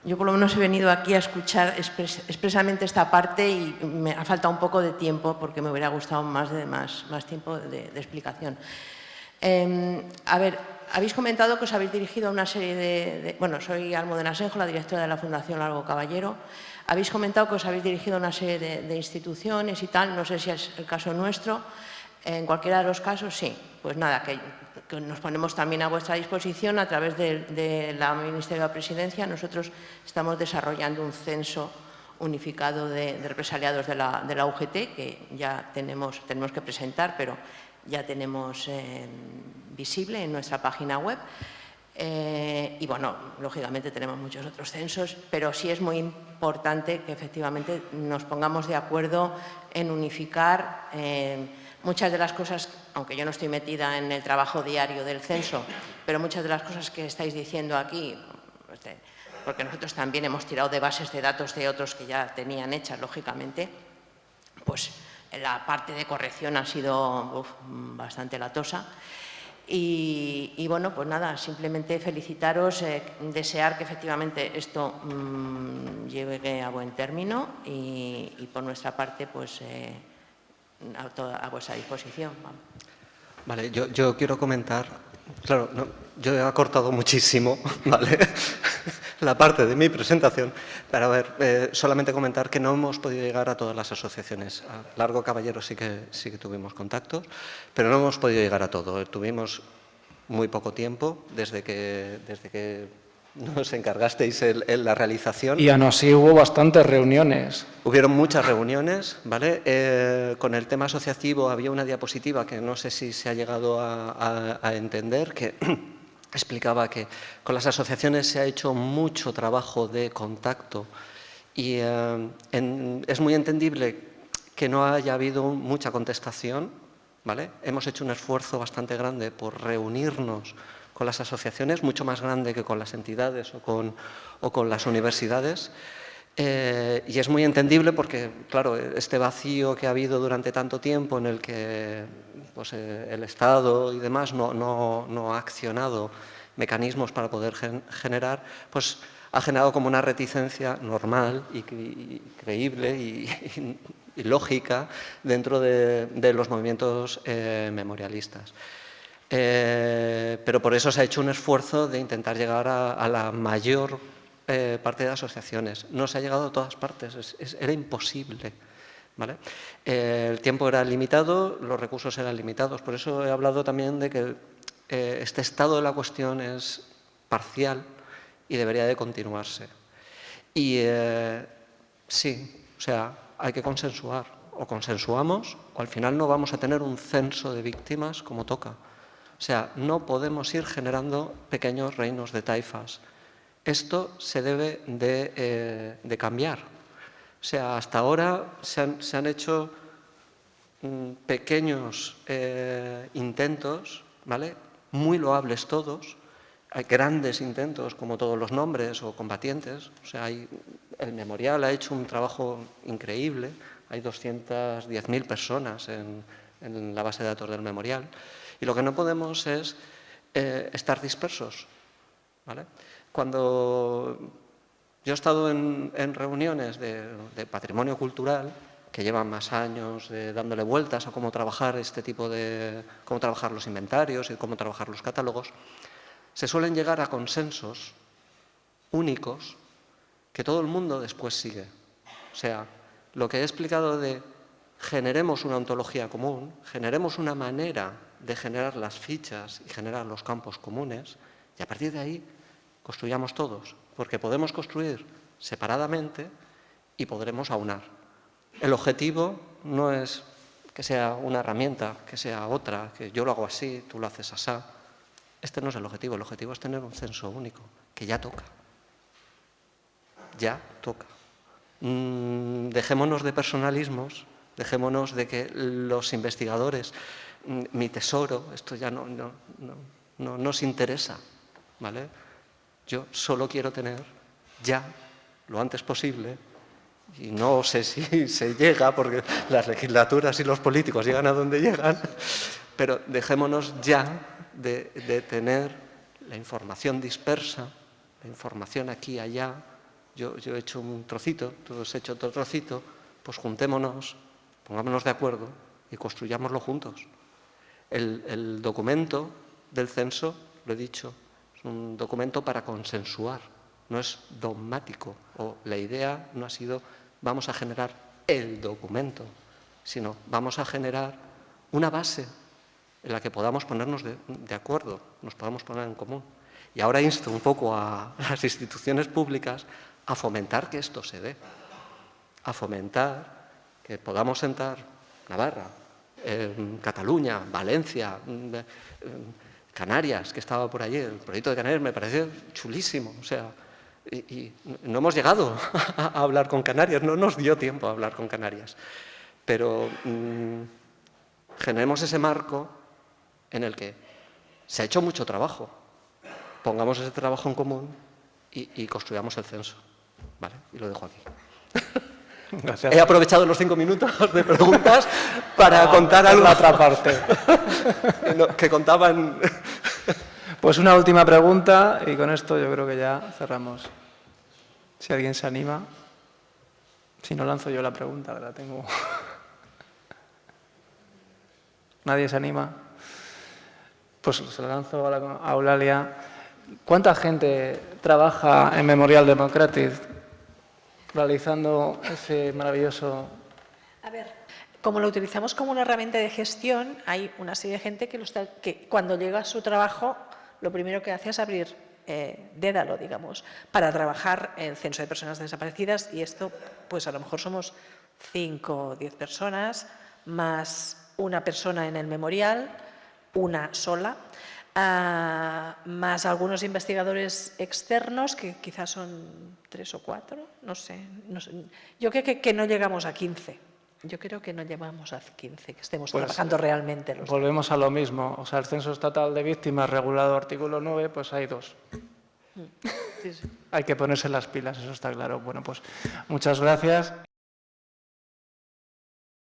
yo por lo menos he venido aquí a escuchar expresamente esta parte y me ha faltado un poco de tiempo porque me hubiera gustado más, de, más, tiempo de, explicación. Eh, a ver, habéis comentado que os habéis dirigido a una serie de... bueno, soy Almudena Asenjo, la directora de la Fundación Largo Caballero. Habéis comentado que os habéis dirigido a una serie de, de instituciones y tal, no sé si es el caso nuestro. En cualquiera de los casos, sí. Pues nada, que, nos ponemos también a vuestra disposición a través de la Ministerio de la Presidencia. Nosotros estamos desarrollando un censo unificado de, represaliados de la, de la, UGT, que ya tenemos, tenemos que presentar, pero ya tenemos eh, visible en nuestra página web. Eh, y bueno, lógicamente tenemos muchos otros censos, pero sí es muy importante que efectivamente nos pongamos de acuerdo en unificar eh, muchas de las cosas, aunque yo no estoy metida en el trabajo diario del censo, pero muchas de las cosas que estáis diciendo aquí, pues porque nosotros también hemos tirado de bases de datos de otros que ya tenían hechas, lógicamente, pues la parte de corrección ha sido bastante latosa. Y, bueno, pues nada, simplemente felicitaros, eh, desear que efectivamente esto mmm, llegue a buen término y, y, por nuestra parte, pues eh, a, toda, a vuestra disposición. Vale, yo, yo quiero comentar, claro, no, yo he acortado muchísimo, [laughs] ¿vale? [laughs] la parte de mi presentación, para ver, eh, solamente comentar que no hemos podido llegar a todas las asociaciones. A Largo Caballero sí que, sí que tuvimos contactos, pero no hemos podido llegar a todo. Tuvimos muy poco tiempo desde que, desde que [laughs] nos encargasteis en, en, la realización. Y aún así hubo bastantes reuniones. Hubieron muchas reuniones, ¿vale? Eh, con el tema asociativo había una diapositiva que no sé si se ha llegado a, a, a entender, que [clears throat] explicaba que con las asociaciones se ha hecho mucho trabajo de contacto y eh, en, es muy entendible que no haya habido mucha contestación, ¿vale? Hemos hecho un esfuerzo bastante grande por reunirnos con las asociaciones, mucho más grande que con las entidades o con, o con las universidades. Eh, y es muy entendible porque, claro, este vacío que ha habido durante tanto tiempo en el que pues, eh, el Estado y demás no, no, no, ha accionado mecanismos para poder gen generar, pues ha generado como una reticencia normal y, creíble y, lógica dentro de, de los movimientos eh, memorialistas. Eh, pero por eso se ha hecho un esfuerzo de intentar llegar a, la mayor eh, parte de asociaciones. No se ha llegado a todas partes, es, es, era imposible. Eh, el tiempo era limitado, los recursos eran limitados. Por eso he hablado también de que este estado de la cuestión es parcial y debería de continuarse. Y sí, o sea, hay que consensuar. O consensuamos o al final no vamos a tener un censo de víctimas como toca. O sea, no podemos ir generando pequeños reinos de taifas. Esto se debe de, de cambiar. O sea, hasta ahora se han, hecho mm, pequeños eh, intentos, ¿vale? muy loables todos, hay grandes intentos como todos los nombres o combatientes, o sea, el memorial ha hecho un trabajo increíble, hay 210.000 personas en, en, la base de datos del memorial, y lo que no podemos es eh, estar dispersos. Cuando yo he estado en, reuniones de, de, patrimonio cultural que llevan más años eh, dándole vueltas a cómo trabajar este tipo de, cómo trabajar los inventarios y cómo trabajar los catálogos, se suelen llegar a consensos únicos que todo el mundo después sigue. O sea, lo que he explicado de generemos una ontología común, generemos una manera de generar las fichas y generar los campos comunes, y a partir de ahí construyamos todos porque podemos construir separadamente y podremos aunar. El objetivo no es que sea una herramienta, que sea otra, que yo lo hago así, tú lo haces así. Este no es el objetivo, el objetivo es tener un censo único, que ya toca. Ya toca. Mm, dejémonos de personalismos, dejémonos de que los investigadores, mi tesoro, esto ya no, no, no, no nos interesa, ¿vale? Yo solo quiero tener ya, lo antes posible, y no sé si [laughs] se llega, porque las legislaturas y los políticos llegan a donde llegan, pero dejémonos ya de, de tener la información dispersa, la información aquí y allá. Yo, yo he hecho un trocito, tú has hecho otro trocito, pues juntémonos, pongámonos de acuerdo y construyámoslo juntos. El, documento del censo, lo he dicho, un documento para consensuar, no es dogmático, o la idea no ha sido vamos a generar el documento, sino vamos a generar una base en la que podamos ponernos de, de acuerdo, nos podamos poner en común. Y ahora insto un poco a las instituciones públicas a fomentar que esto se dé, a fomentar que podamos sentar Navarra, Cataluña, Valencia, eh, Canarias, que estaba por allí, el proyecto de Canarias me pareció chulísimo, o sea, no hemos llegado [laughs] a hablar con Canarias, no nos dio tiempo a hablar con Canarias, pero mmm, generemos ese marco en el que se ha hecho mucho trabajo, pongamos ese trabajo en común y, y construyamos el censo, ¿vale? Y lo dejo aquí. [laughs] Gracias. He aprovechado los cinco minutos de preguntas [laughs] para contar algo. La otra parte. [laughs] que contaban. Pues una última pregunta y con esto yo creo que ya cerramos. Si alguien se anima. Si no lanzo yo la pregunta, la tengo. [laughs] ¿Nadie se anima? Pues se la lanzo a, la, a Eulalia. ¿Cuánta gente trabaja en Memorial Democratic realizando ese maravilloso... A ver, como lo utilizamos como una herramienta de gestión, hay una serie de gente que, lo está, que cuando llega a su trabajo, lo primero que hace es abrir eh, Dédalo, digamos, para trabajar el censo de personas desaparecidas y esto, pues a lo mejor somos 5 o 10 personas, más una persona en el memorial, una sola, Uh, más algunos investigadores externos, que quizás son tres o cuatro, no sé. No sé. Yo creo que, que, no llegamos a 15. Yo creo que no llegamos a 15, que estemos pues, trabajando realmente. Los volvemos a lo mismo. O sea, el Censo Estatal de Víctimas, regulado artículo 9, pues hay dos. Sí, sí. hay que ponerse las pilas, eso está claro. Bueno, pues muchas gracias.